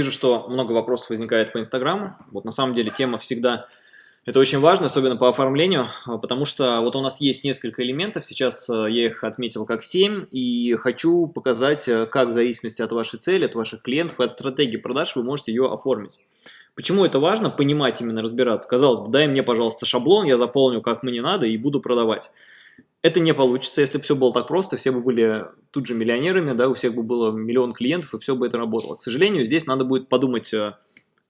Вижу, что много вопросов возникает по Инстаграму. Вот на самом деле тема всегда, это очень важно, особенно по оформлению, а, потому что вот у нас есть несколько элементов, сейчас а, я их отметил как 7, и хочу показать, а, как в зависимости от вашей цели, от ваших клиентов, от стратегии продаж вы можете ее оформить. Почему это важно? Понимать именно, разбираться. Казалось бы, дай мне, пожалуйста, шаблон, я заполню как мне надо и буду продавать. Это не получится, если бы все было так просто, все бы были тут же миллионерами, да, у всех бы было миллион клиентов, и все бы это работало. К сожалению, здесь надо будет подумать э,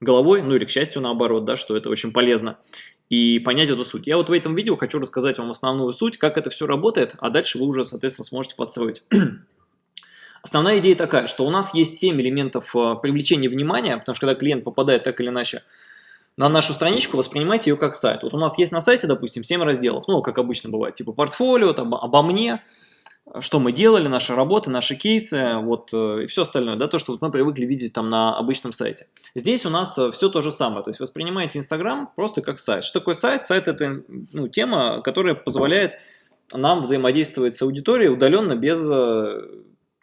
головой, ну или, к счастью, наоборот, да, что это очень полезно, и понять эту суть. Я вот в этом видео хочу рассказать вам основную суть, как это все работает, а дальше вы уже, соответственно, сможете подстроить. Основная идея такая, что у нас есть 7 элементов э, привлечения внимания, потому что когда клиент попадает так или иначе на нашу страничку, воспринимайте ее как сайт. Вот у нас есть на сайте, допустим, 7 разделов, ну, как обычно бывает, типа портфолио, там, обо мне, что мы делали, наши работы, наши кейсы, вот, э, и все остальное, да, то, что вот мы привыкли видеть там на обычном сайте. Здесь у нас э, все то же самое, то есть воспринимайте Инстаграм просто как сайт. Что такое сайт? Сайт – это ну, тема, которая позволяет нам взаимодействовать с аудиторией удаленно без э,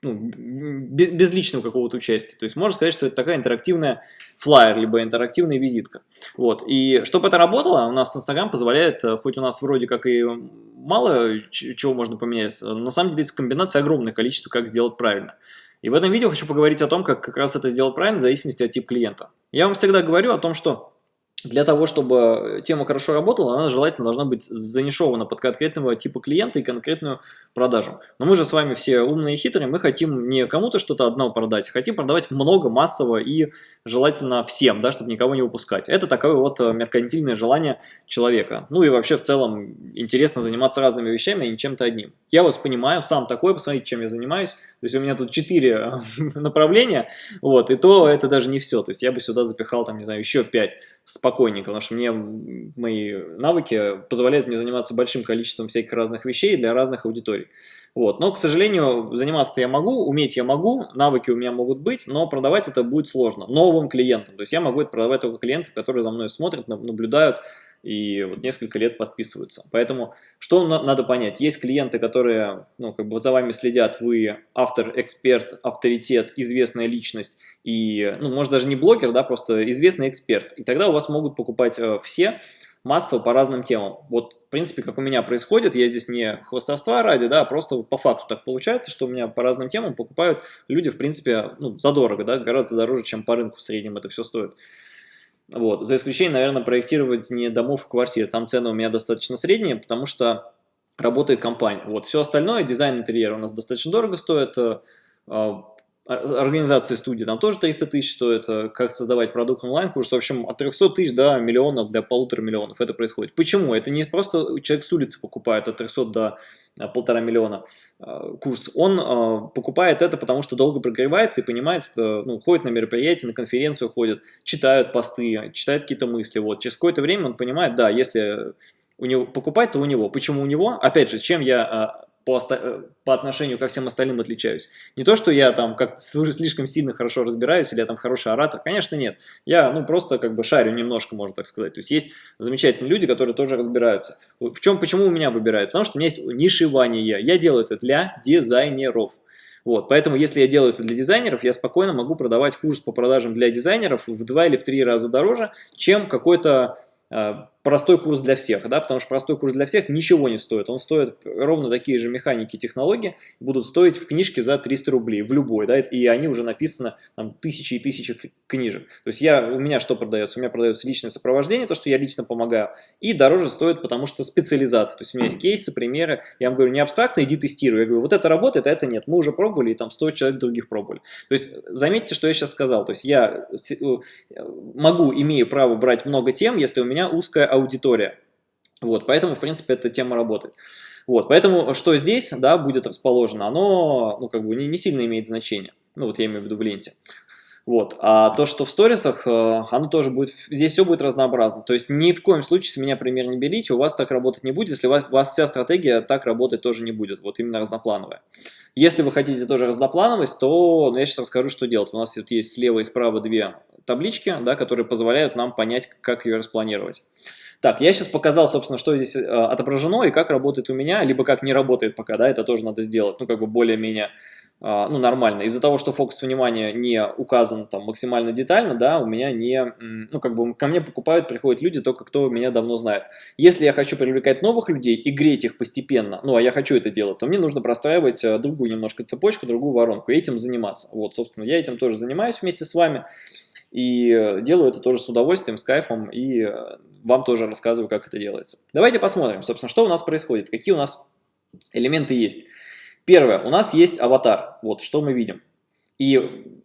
ну, без личного какого-то участия. То есть можно сказать, что это такая интерактивная флайер, либо интерактивная визитка. Вот. И чтобы это работало, у нас Инстаграм позволяет, э, хоть у нас вроде как и мало чего можно поменять, на самом деле это комбинация огромное количество, как сделать правильно. И в этом видео хочу поговорить о том, как как раз это сделать правильно, в зависимости от типа клиента. Я вам всегда говорю о том, что для того, чтобы тема хорошо работала, она желательно должна быть занишована под конкретного типа клиента и конкретную продажу. Но мы же с вами все умные и хитрые, мы хотим не кому-то что-то одно продать, а хотим продавать много, массово и желательно всем, да, чтобы никого не упускать. Это такое вот э, меркантильное желание человека. Ну и вообще в целом интересно заниматься разными вещами, а не чем-то одним. Я вас понимаю, сам такой, посмотрите, чем я занимаюсь. То есть у меня тут 4 направления, вот, и то это даже не все. То есть я бы сюда запихал, там, не знаю, еще 5 с спокойненько, потому что мне мои навыки позволяют мне заниматься большим количеством всяких разных вещей для разных аудиторий. Вот. Но, к сожалению, заниматься я могу, уметь я могу, навыки у меня могут быть, но продавать это будет сложно новым клиентам. То есть я могу это продавать только клиентам, которые за мной смотрят, наблюдают, и вот несколько лет подписываются. Поэтому что надо понять? Есть клиенты, которые ну, как бы за вами следят, вы автор, эксперт, авторитет, известная личность и, ну, может даже не блогер, да, просто известный эксперт. И тогда у вас могут покупать э, все массово по разным темам. Вот, в принципе, как у меня происходит, я здесь не хвостовства ради, да, а просто по факту так получается, что у меня по разным темам покупают люди, в принципе, ну, задорого, да, гораздо дороже, чем по рынку в среднем это все стоит. Вот. За исключением, наверное, проектировать не домов, а квартир. Там цены у меня достаточно средние, потому что работает компания. Вот. Все остальное, дизайн интерьера у нас достаточно дорого стоит, а, организация студии там тоже 300 тысяч стоит, э, как создавать продукт онлайн-курс, в общем, от 300 тысяч до миллионов, для полутора миллионов это происходит. Почему? Это не просто человек с улицы покупает от 300 до э, полтора миллиона э, курс, он покупает это, потому что долго прогревается и понимает, ну, ходит на мероприятия, на конференцию ходит, читают посты, читает какие-то мысли, вот, через какое-то время он понимает, да, если у него покупать, то у него. Почему у него? Опять же, чем я по, э, по отношению ко всем остальным отличаюсь. Не то, что я там как слишком сильно хорошо разбираюсь, или я там хороший оратор, конечно, нет. Я, ну, просто как бы шарю немножко, можно так сказать. То есть есть замечательные люди, которые тоже разбираются. В чем, почему у меня выбирают? Потому что у меня есть нишевание. Я делаю это для дизайнеров. Вот, поэтому, если я делаю это для дизайнеров, я спокойно могу продавать курс по продажам для дизайнеров в два или в три раза дороже, чем какой-то э, простой курс для всех, да, потому что простой курс для всех ничего не стоит. Он стоит ровно такие же механики и технологии, будут стоить в книжке за 300 рублей, в любой, да, и они уже написаны там, тысячи и тысячи книжек. То есть я, у меня что продается? У меня продается личное сопровождение, то, что я лично помогаю, и дороже стоит, потому что специализация. То есть у меня есть кейсы, примеры, я вам говорю, не абстрактно, иди тестируй. Я говорю, вот это работает, а это нет. Мы уже пробовали, и там 100 человек других пробовали. То есть заметьте, что я сейчас сказал. То есть я э, могу, имею право брать много тем, если у меня узкая аудитория. Вот, поэтому, в принципе, эта тема работает. Вот, поэтому, что здесь, да, будет расположено, оно, ну, как бы не, не сильно имеет значение. Ну, вот я имею в виду в ленте. Вот. А то, что в сторисах, э, оно тоже будет, здесь все будет разнообразно. То есть ни в коем случае с меня пример не берите, у вас так работать не будет, если у вас, у вас вся стратегия так работать тоже не будет, вот именно разноплановая. Если вы хотите тоже разноплановость, то ну, я сейчас расскажу, что делать. У нас вот есть слева и справа две таблички, да, которые позволяют нам понять, как ее распланировать. Так, я сейчас показал, собственно, что здесь э, отображено и как работает у меня, либо как не работает пока, да, это тоже надо сделать, ну, как бы более-менее а, ну, нормально. Из-за того, что фокус внимания не указан там максимально детально, да, у меня не, ну, как бы ко мне покупают, приходят люди, только кто меня давно знает. Если я хочу привлекать новых людей и греть их постепенно, ну, а я хочу это делать, то мне нужно простраивать э, другую немножко цепочку, другую воронку, и этим заниматься. Вот, собственно, я этим тоже занимаюсь вместе с вами, и э, делаю это тоже с удовольствием, с кайфом, и э, вам тоже рассказываю, как это делается. Давайте посмотрим, собственно, что у нас происходит, какие у нас элементы есть. Первое, у нас есть аватар, вот что мы видим. И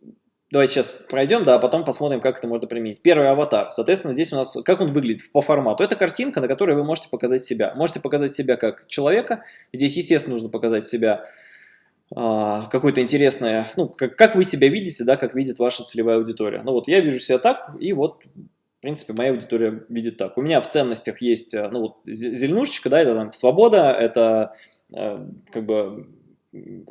давайте сейчас пройдем, да, а потом посмотрим, как это можно применить. Первый аватар, соответственно, здесь у нас, как он выглядит по формату. Это картинка, на которой вы можете показать себя. Можете показать себя как человека, здесь, естественно, нужно показать себя какое-то интересное, ну, как, как вы себя видите, да, как видит ваша целевая аудитория. Ну вот я вижу себя так, и вот, в принципе, моя аудитория видит так. У меня в ценностях есть, ну вот, зеленушечка, да, это там свобода, это э, как бы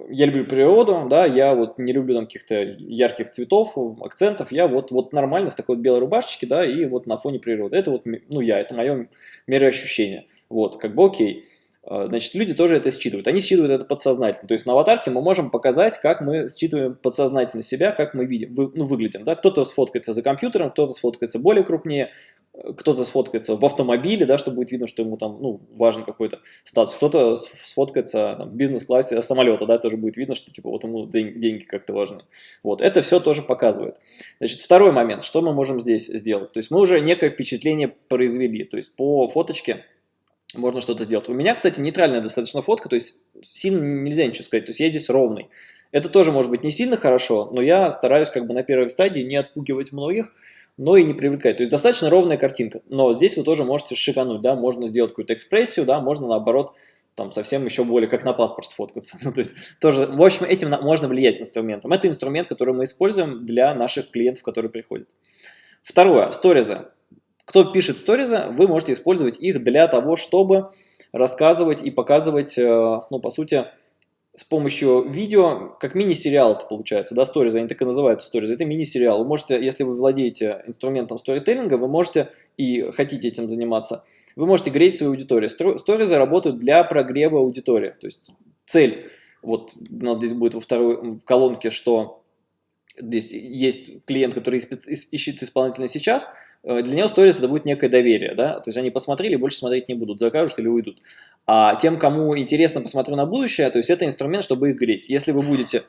я люблю природу, да, я вот не люблю там каких-то ярких цветов, акцентов, я вот, вот нормально в такой вот белой рубашечке, да, и вот на фоне природы. Это вот, ну, я, это мое мироощущение. Вот, как бы окей. А, значит, люди тоже это считывают. Они считывают это подсознательно. То есть на аватарке мы можем показать, как мы считываем подсознательно себя, как мы видим, вы, ну, выглядим. Да? Кто-то сфоткается за компьютером, кто-то сфоткается более крупнее, кто-то сфоткается в автомобиле, да, чтобы будет видно, что ему там, ну, важен какой-то статус, кто-то сфоткается в бизнес-классе самолета, да, тоже будет видно, что, типа, вот ему деньги как-то важны. Вот, это все тоже показывает. Значит, второй момент, что мы можем здесь сделать? То есть мы уже некое впечатление произвели, то есть по фоточке можно что-то сделать. У меня, кстати, нейтральная достаточно фотка, то есть сильно нельзя ничего сказать, то есть я здесь ровный. Это тоже может быть не сильно хорошо, но я стараюсь как бы на первой стадии не отпугивать многих, но и не привлекать. То есть достаточно ровная картинка, но здесь вы тоже можете шикануть, да, можно сделать какую-то экспрессию, да, можно наоборот там совсем еще более как на паспорт сфоткаться. Ну, то есть тоже, в общем, этим можно влиять инструментом. Это инструмент, который мы используем для наших клиентов, которые приходят. Второе, сторизы. Кто пишет сторизы, вы можете использовать их для того, чтобы рассказывать и показывать, э, ну, по сути, с помощью видео, как мини-сериал это получается, да, сторизы, они так и называют сторизы, это мини-сериал. Вы можете, если вы владеете инструментом сторителлинга, вы можете и хотите этим заниматься, вы можете греть свою аудиторию. Сторизы работают для прогрева аудитории, то есть цель, вот у нас здесь будет во второй колонке, что здесь есть клиент, который ищет исполнителя сейчас, Э, для него сторис это будет некое доверие, да, то есть они посмотрели, больше смотреть не будут, закажут или уйдут. А тем, кому интересно посмотрю на будущее, то есть это инструмент, чтобы их греть. Если вы будете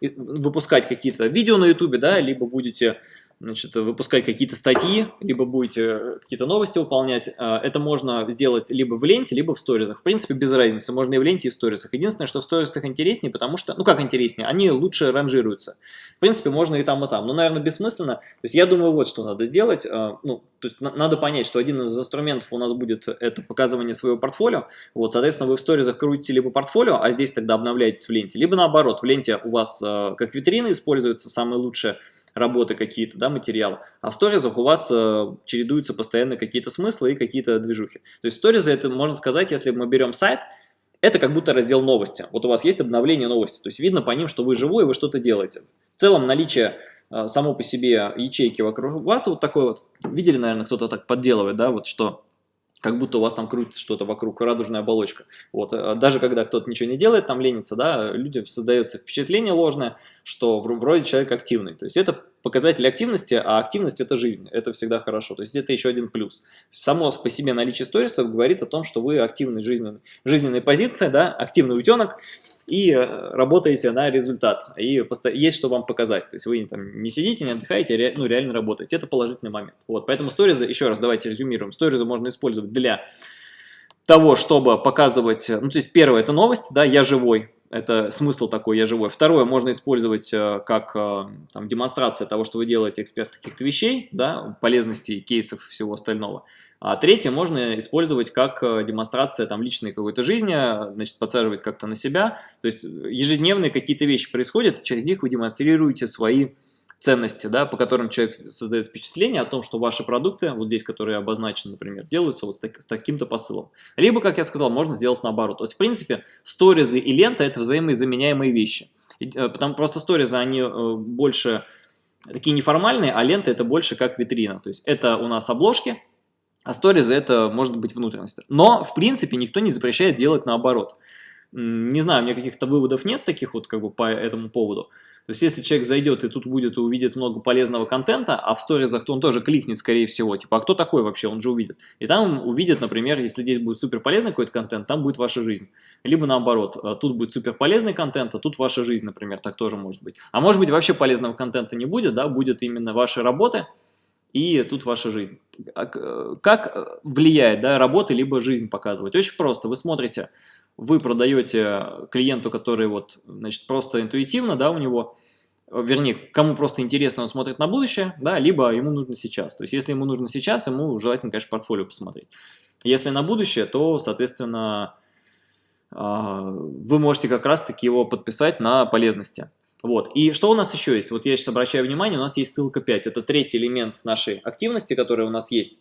выпускать какие-то видео на ютубе, да, либо будете значит, выпускать какие-то статьи, либо будете какие-то новости выполнять. А, это можно сделать либо в ленте, либо в сторизах. В принципе, без разницы, можно и в ленте, и в сторизах. Единственное, что в сторизах интереснее, потому что, ну как интереснее, они лучше ранжируются. В принципе, можно и там, и там. Но, наверное, бессмысленно. То есть я думаю, вот что надо сделать. А, ну, то есть надо понять, что один из инструментов у нас будет это показывание своего портфолио. Вот, соответственно, вы в сторизах крутите либо портфолио, а здесь тогда обновляетесь в ленте, либо наоборот, в ленте у вас как витрина используется самое лучшее работы какие-то, да, материалы. А в сторизах у вас э, чередуются постоянно какие-то смыслы и какие-то движухи. То есть сторизы, это можно сказать, если мы берем сайт, это как будто раздел новости. Вот у вас есть обновление новости, то есть видно по ним, что вы живой, вы что-то делаете. В целом наличие э, само по себе ячейки вокруг вас вот такой вот, видели, наверное, кто-то так подделывает, да, вот что как будто у вас там крутится что-то вокруг, радужная оболочка. Вот, э, даже когда кто-то ничего не делает, там ленится, да, людям создается впечатление ложное, что вроде человек активный. То есть это показатель активности, а активность это жизнь, это всегда хорошо. То есть это еще один плюс. Само по себе наличие сторисов говорит о том, что вы активный жизненный, жизненной позиции, да, активный утенок, и э, работаете на результат, и есть что вам показать. То есть вы там не сидите, не отдыхаете, а ну, реально работаете. Это положительный момент. Вот, поэтому сторизы, еще раз давайте резюмируем, сторизы можно использовать для того, чтобы показывать, ну, то есть первое, это новость, да, я живой, это смысл такой, я живой. Второе, можно использовать э, как э, там, демонстрация того, что вы делаете эксперт каких-то вещей, да, полезностей, кейсов, всего остального. А третье можно использовать как э, демонстрация там, личной какой-то жизни, значит, подсаживать как-то на себя. То есть ежедневные какие-то вещи происходят, через них вы демонстрируете свои ценности, да, по которым человек создает впечатление о том, что ваши продукты, вот здесь, которые обозначены, например, делаются вот с, так, с таким-то посылом. Либо, как я сказал, можно сделать наоборот. То есть, в принципе, сторизы и лента – это взаимозаменяемые вещи. Э, потому просто сторизы, они э, больше такие неформальные, а лента – это больше как витрина. То есть, это у нас обложки, а сторизы это может быть внутренность. Но, в принципе, никто не запрещает делать наоборот. Не знаю, у меня каких-то выводов нет таких вот как бы по этому поводу. То есть, если человек зайдет и тут будет и увидит много полезного контента, а в сторизах, то он тоже кликнет, скорее всего, типа, а кто такой вообще, он же увидит. И там увидит, например, если здесь будет супер полезный какой-то контент, там будет ваша жизнь. Либо наоборот, э, тут будет супер полезный контент, а тут ваша жизнь, например, так тоже может быть. А может быть вообще полезного контента не будет, да, будет именно ваши работы, и тут ваша жизнь. А э, как влияет да, работа либо жизнь показывать? Очень просто. Вы смотрите, вы продаете клиенту, который вот, значит, просто интуитивно, да, у него, вернее, кому просто интересно, он смотрит на будущее, да, либо ему нужно сейчас. То есть, если ему нужно сейчас, ему желательно, конечно, портфолио посмотреть. Если на будущее, то, соответственно, а, вы можете как раз-таки его подписать на полезности. Вот. И что у нас еще есть? Вот я сейчас обращаю внимание, у нас есть ссылка 5. Это третий элемент нашей активности, который у нас есть.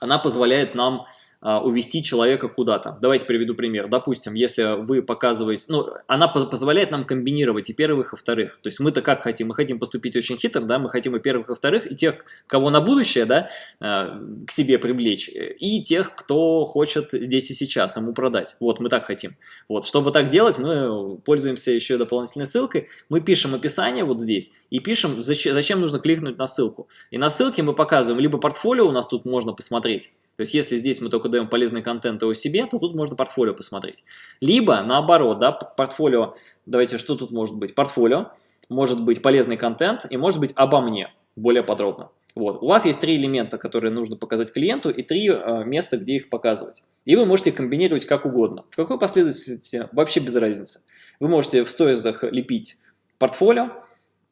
Она позволяет нам увести человека куда-то. Давайте приведу пример. Допустим, если вы показываете, ну, она позволяет нам комбинировать и первых, и вторых. То есть мы-то как хотим? Мы хотим поступить очень хитро, да, мы хотим и первых, и вторых, и тех, кого на будущее, да, а, к себе привлечь, и тех, кто хочет здесь и сейчас ему продать. Вот, мы так хотим. Вот, чтобы так делать, мы пользуемся еще дополнительной ссылкой. Мы пишем описание вот здесь и пишем, зачем, зачем нужно кликнуть на ссылку. И на ссылке мы показываем либо портфолио, у нас тут можно посмотреть, то есть, если здесь мы только даем полезный контент о себе, то тут можно портфолио посмотреть. Либо, наоборот, да, портфолио, давайте, что тут может быть? Портфолио, может быть полезный контент и может быть обо мне, более подробно. Вот. У вас есть три элемента, которые нужно показать клиенту, и три э, места, где их показывать. И вы можете комбинировать как угодно. В какой последовательности вообще без разницы. Вы можете в сторизах лепить портфолио,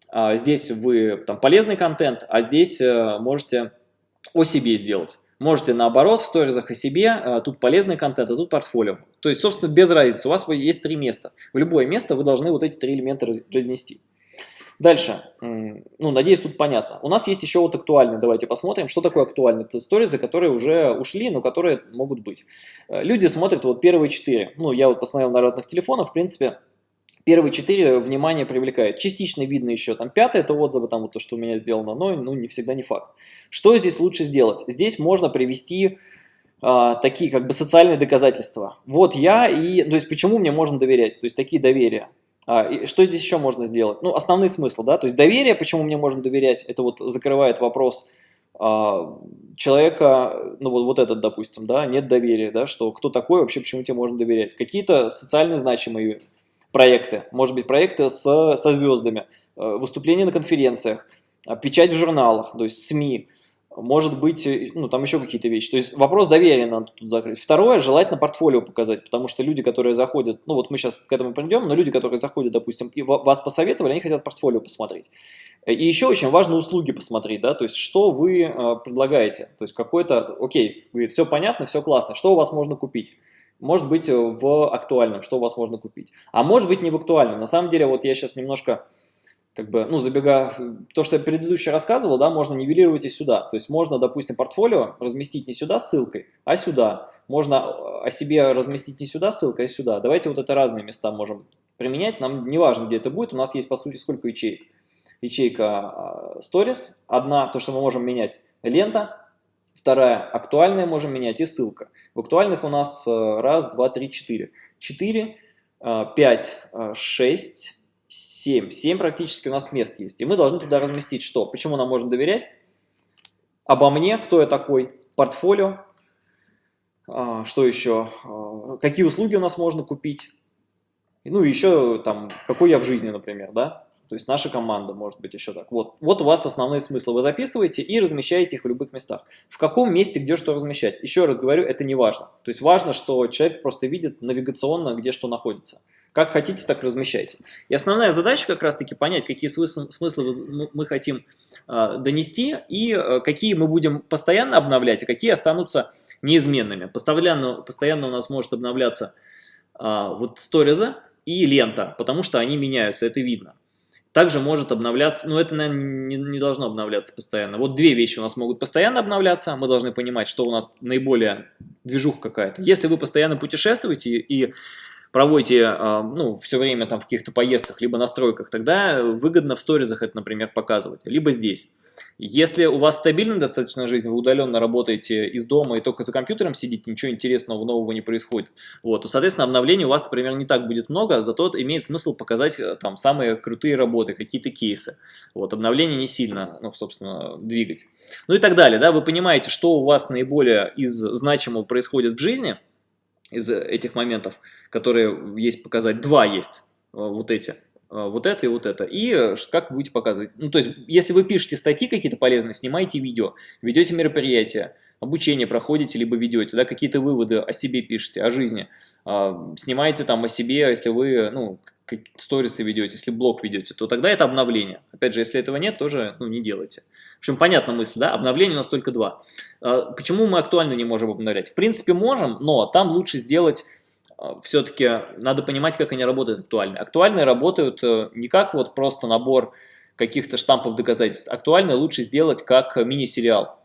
а здесь вы там полезный контент, а здесь э, можете о себе сделать. Можете наоборот в сторизах о себе, а, тут полезный контент, а тут портфолио. То есть, собственно, без разницы, у вас есть три места. В любое место вы должны вот эти три элемента разнести. Дальше, ну, надеюсь, тут понятно. У нас есть еще вот актуальные, давайте посмотрим, что такое актуальные. Это сторизы, которые уже ушли, но которые могут быть. Э, люди смотрят вот первые четыре. Ну, я вот посмотрел на разных телефонах, в принципе, Первые четыре внимание привлекает. Частично видно еще там пятое, это отзывы, там вот то, что у меня сделано, но ну, не всегда не факт. Что здесь лучше сделать? Здесь можно привести а, такие как бы социальные доказательства. Вот я и, то есть почему мне можно доверять, то есть такие доверия. А, и что здесь еще можно сделать? Ну, основный смысл, да, то есть доверие, почему мне можно доверять, это вот закрывает вопрос а, человека, ну вот, вот этот, допустим, да, нет доверия, да, что кто такой вообще, почему тебе можно доверять. Какие-то социально значимые проекты, может быть проекты с, со звездами, э, выступления на конференциях, э, печать в журналах, то есть СМИ, может быть, э, ну, там еще какие-то вещи. То есть вопрос доверия надо тут закрыть. Второе, желательно портфолио показать, потому что люди, которые заходят, ну вот мы сейчас к этому придем, но люди, которые заходят, допустим, и вас посоветовали, они хотят портфолио посмотреть. И еще очень важно услуги посмотреть, да, то есть что вы предлагаете. То есть какой-то, окей, все понятно, все классно, что у вас можно купить может быть э, в актуальном, что у вас можно купить. А может быть не в актуальном. На самом деле, вот я сейчас немножко, как бы, ну, забегая, то, что я предыдущий рассказывал, да, можно нивелировать и сюда. То есть можно, допустим, портфолио разместить не сюда ссылкой, а сюда. Можно э, о себе разместить не сюда ссылкой, а сюда. Давайте вот это разные места можем применять. Нам не важно, где это будет. У нас есть, по сути, сколько ячеек. Ячейка э, Stories, одна, то, что мы можем менять, лента, Вторая, актуальная можем менять и ссылка. В актуальных у нас э, раз, два, три, четыре. Четыре, э, пять, э, шесть, семь. Семь практически у нас мест есть. И мы должны туда разместить что? Почему нам можно доверять? Обо мне, кто я такой, портфолио, что еще, какие услуги у нас можно купить, ну и еще там, какой я в жизни, например, да, то есть наша команда может быть еще так. Вот, вот у вас основные смыслы. Вы записываете и размещаете их в любых местах. В каком месте, где что размещать? Еще раз говорю, это не важно. То есть важно, что человек просто видит навигационно, где что находится. Как хотите, так размещайте. И основная задача как раз-таки понять, какие смыслы, мы хотим э, донести и э, какие мы будем постоянно обновлять, а какие останутся неизменными. Постоянно, постоянно у нас может обновляться э, вот сториза и лента, потому что они меняются, это видно. Также может обновляться, но это, наверное, не, не должно обновляться постоянно. Вот две вещи у нас могут постоянно обновляться, мы должны понимать, что у нас наиболее движуха какая-то. Если вы постоянно путешествуете и проводите, а, ну, все время там в каких-то поездках, либо настройках, тогда выгодно в сторизах это, например, показывать, либо здесь. Если у вас стабильная достаточно жизнь, вы удаленно работаете из дома и только за компьютером сидите, ничего интересного нового не происходит, вот, то, соответственно, обновлений у вас, например, не так будет много, зато имеет смысл показать э, там самые крутые работы, какие-то кейсы. Вот, обновление не сильно, ну, собственно, двигать. Ну и так далее, да, вы понимаете, что у вас наиболее из значимого происходит в жизни, из этих моментов, которые есть показать, два есть, э, вот эти. А, вот это и вот это. И э, как будете показывать. Ну, то есть, если вы пишете статьи какие-то полезные, снимайте видео, ведете мероприятия, обучение проходите, либо ведете, да, какие-то выводы о себе пишете, о жизни. Снимайте там о себе, если вы, ну, сторисы ведете, если блог ведете, то тогда это обновление. Опять же, если этого нет, тоже ну, не делайте. В общем, понятна мысль, да? Обновление у нас только два. А, почему мы актуально не можем обновлять? В принципе, можем, но там лучше сделать а, все-таки надо понимать, как они работают актуально. Актуальные работают э, не как вот просто набор каких-то штампов доказательств. Актуальные лучше сделать как мини-сериал.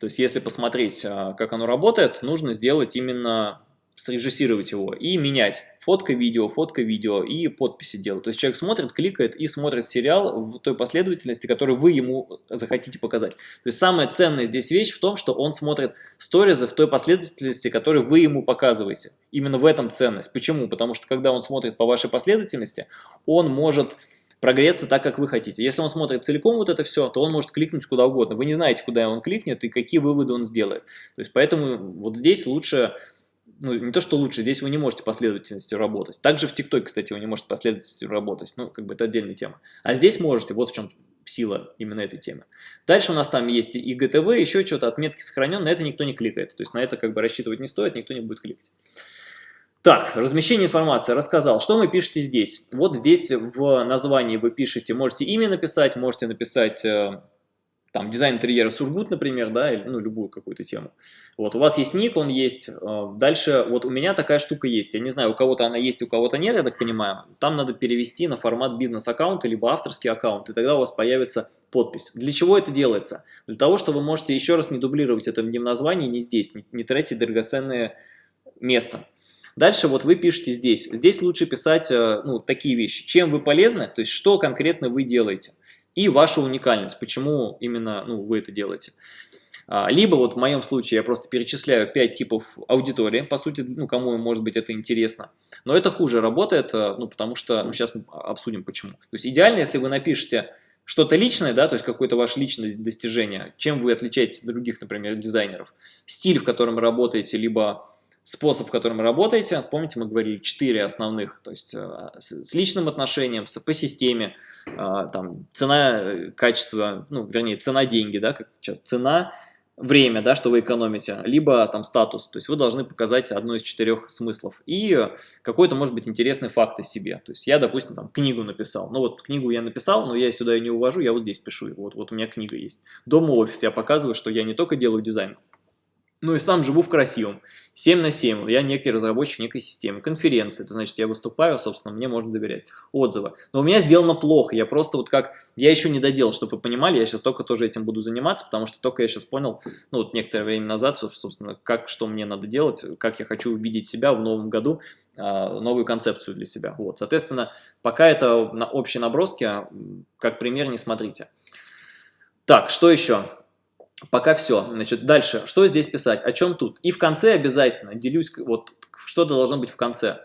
То есть, если посмотреть, а, как оно работает, нужно сделать именно срежиссировать его и менять. Фотка, видео, фотка, видео и подписи делать. То есть человек смотрит, кликает и смотрит сериал в той последовательности, которую вы ему захотите показать. То есть самая ценная здесь вещь в том, что он смотрит сторизы в той последовательности, которую вы ему показываете. Именно в этом ценность. Почему? Потому что когда он смотрит по вашей последовательности, он может прогреться так, как вы хотите. Если он смотрит целиком вот это все, то он может кликнуть куда угодно. Вы не знаете, куда он кликнет и какие выводы он сделает. То есть поэтому вот здесь лучше ну, не то, что лучше, здесь вы не можете последовательностью работать. Также в ТикТоке, кстати, вы не можете последовательностью работать. Ну, как бы это отдельная тема. А здесь можете, вот в чем сила именно этой темы. Дальше у нас там есть и ГТВ, еще что-то, отметки сохранен, на это никто не кликает. То есть на это как бы рассчитывать не стоит, никто не будет кликать. Так, размещение информации, рассказал. Что вы пишете здесь? Вот здесь в названии вы пишете, можете имя написать, можете написать э, там дизайн интерьера Сургут, например, да, или ну, любую какую-то тему. Вот, у вас есть ник, он есть. Э, дальше, вот у меня такая штука есть. Я не знаю, у кого-то она есть, у кого-то нет, я так понимаю. Там надо перевести на формат бизнес-аккаунта, либо авторский аккаунт, и тогда у вас появится подпись. Для чего это делается? Для того, что вы можете еще раз не дублировать это ни в названии, ни здесь, не, не тратить драгоценное место. Дальше вот вы пишете здесь. Здесь лучше писать э, ну, такие вещи. Чем вы полезны, то есть что конкретно вы делаете и ваша уникальность, почему именно ну, вы это делаете. А, либо вот в моем случае я просто перечисляю 5 типов аудитории, по сути, ну, кому может быть это интересно. Но это хуже работает, э, ну, потому что, ну, сейчас мы обсудим почему. То есть идеально, если вы напишете что-то личное, да, то есть какое-то ваше личное достижение, чем вы отличаетесь от других, например, дизайнеров, стиль, в котором работаете, либо способ, в котором работаете. Помните, мы говорили четыре основных, то есть э, с личным отношением, по системе, э, там, цена, э, качество, ну, вернее, цена-деньги, да, как сейчас, цена, время, да, что вы экономите, либо там статус, то есть вы должны показать одно из четырех смыслов. И какой-то, может быть, интересный факт о себе, то есть я, допустим, там книгу написал, ну вот книгу я написал, но я сюда ее не увожу, я вот здесь пишу, вот, вот у меня книга есть. Дома в офисе я показываю, что я не только делаю дизайн, ну и сам живу в красивом. 7 на 7, я некий разработчик некой системы. Конференции, это значит, я выступаю, собственно, мне можно доверять. Отзывы. Но у меня сделано плохо, я просто вот как, я еще не доделал, чтобы вы понимали, я сейчас только тоже этим буду заниматься, потому что только я сейчас понял, ну вот некоторое время назад, собственно, как, что мне надо делать, как я хочу увидеть себя в новом году, а, новую концепцию для себя. Вот, соответственно, пока это на общие наброски, как пример не смотрите. Так, что еще? Пока все. Значит, дальше. Что здесь писать? О чем тут? И в конце обязательно делюсь, вот что должно быть в конце.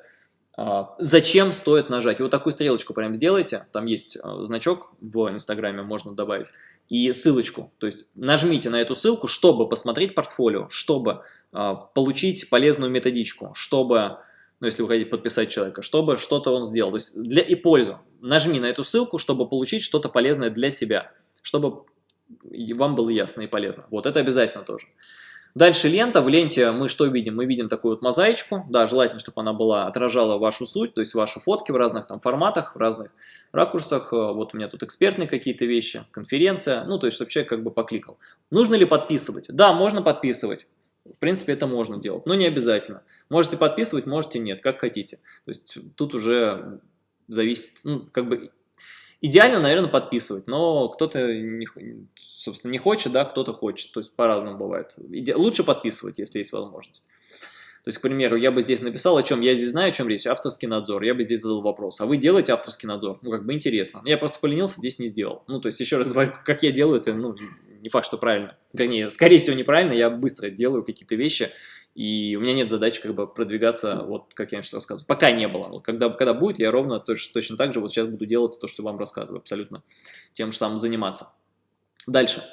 А, зачем стоит нажать? И вот такую стрелочку прям сделайте. Там есть а, значок в Инстаграме, можно добавить. И ссылочку. То есть нажмите на эту ссылку, чтобы посмотреть портфолио, чтобы а, получить полезную методичку, чтобы, ну если вы хотите подписать человека, чтобы что-то он сделал. То есть для и пользу. Нажми на эту ссылку, чтобы получить что-то полезное для себя. Чтобы вам было ясно и полезно. Вот это обязательно тоже. Дальше лента. В ленте мы что видим? Мы видим такую вот мозаичку. Да, желательно, чтобы она была, отражала вашу суть, то есть ваши фотки в разных там форматах, в разных ракурсах. Э, вот у меня тут экспертные какие-то вещи, конференция. Ну, то есть, чтобы человек как бы покликал. Нужно ли подписывать? Да, можно подписывать. В принципе, это можно делать, но не обязательно. Можете подписывать, можете нет, как хотите. То есть, тут уже зависит, ну, как бы Идеально, наверное, подписывать, но кто-то, не, собственно, не хочет, да, кто-то хочет, то есть по-разному бывает. Иде... Лучше подписывать, если есть возможность. То есть, к примеру, я бы здесь написал, о чем я здесь знаю, о чем речь, авторский надзор, я бы здесь задал вопрос, а вы делаете авторский надзор? Ну, как бы интересно. Я просто поленился, здесь не сделал. Ну, то есть, еще раз говорю, как я делаю, это, ну, не факт, что правильно. Вернее, скорее всего, неправильно, я быстро делаю какие-то вещи, и у меня нет задачи как бы продвигаться, вот как я сейчас рассказываю. Пока не было. Когда, когда будет, я ровно точно, точно так же вот сейчас буду делать то, что вам рассказываю, абсолютно тем же самым заниматься. Дальше.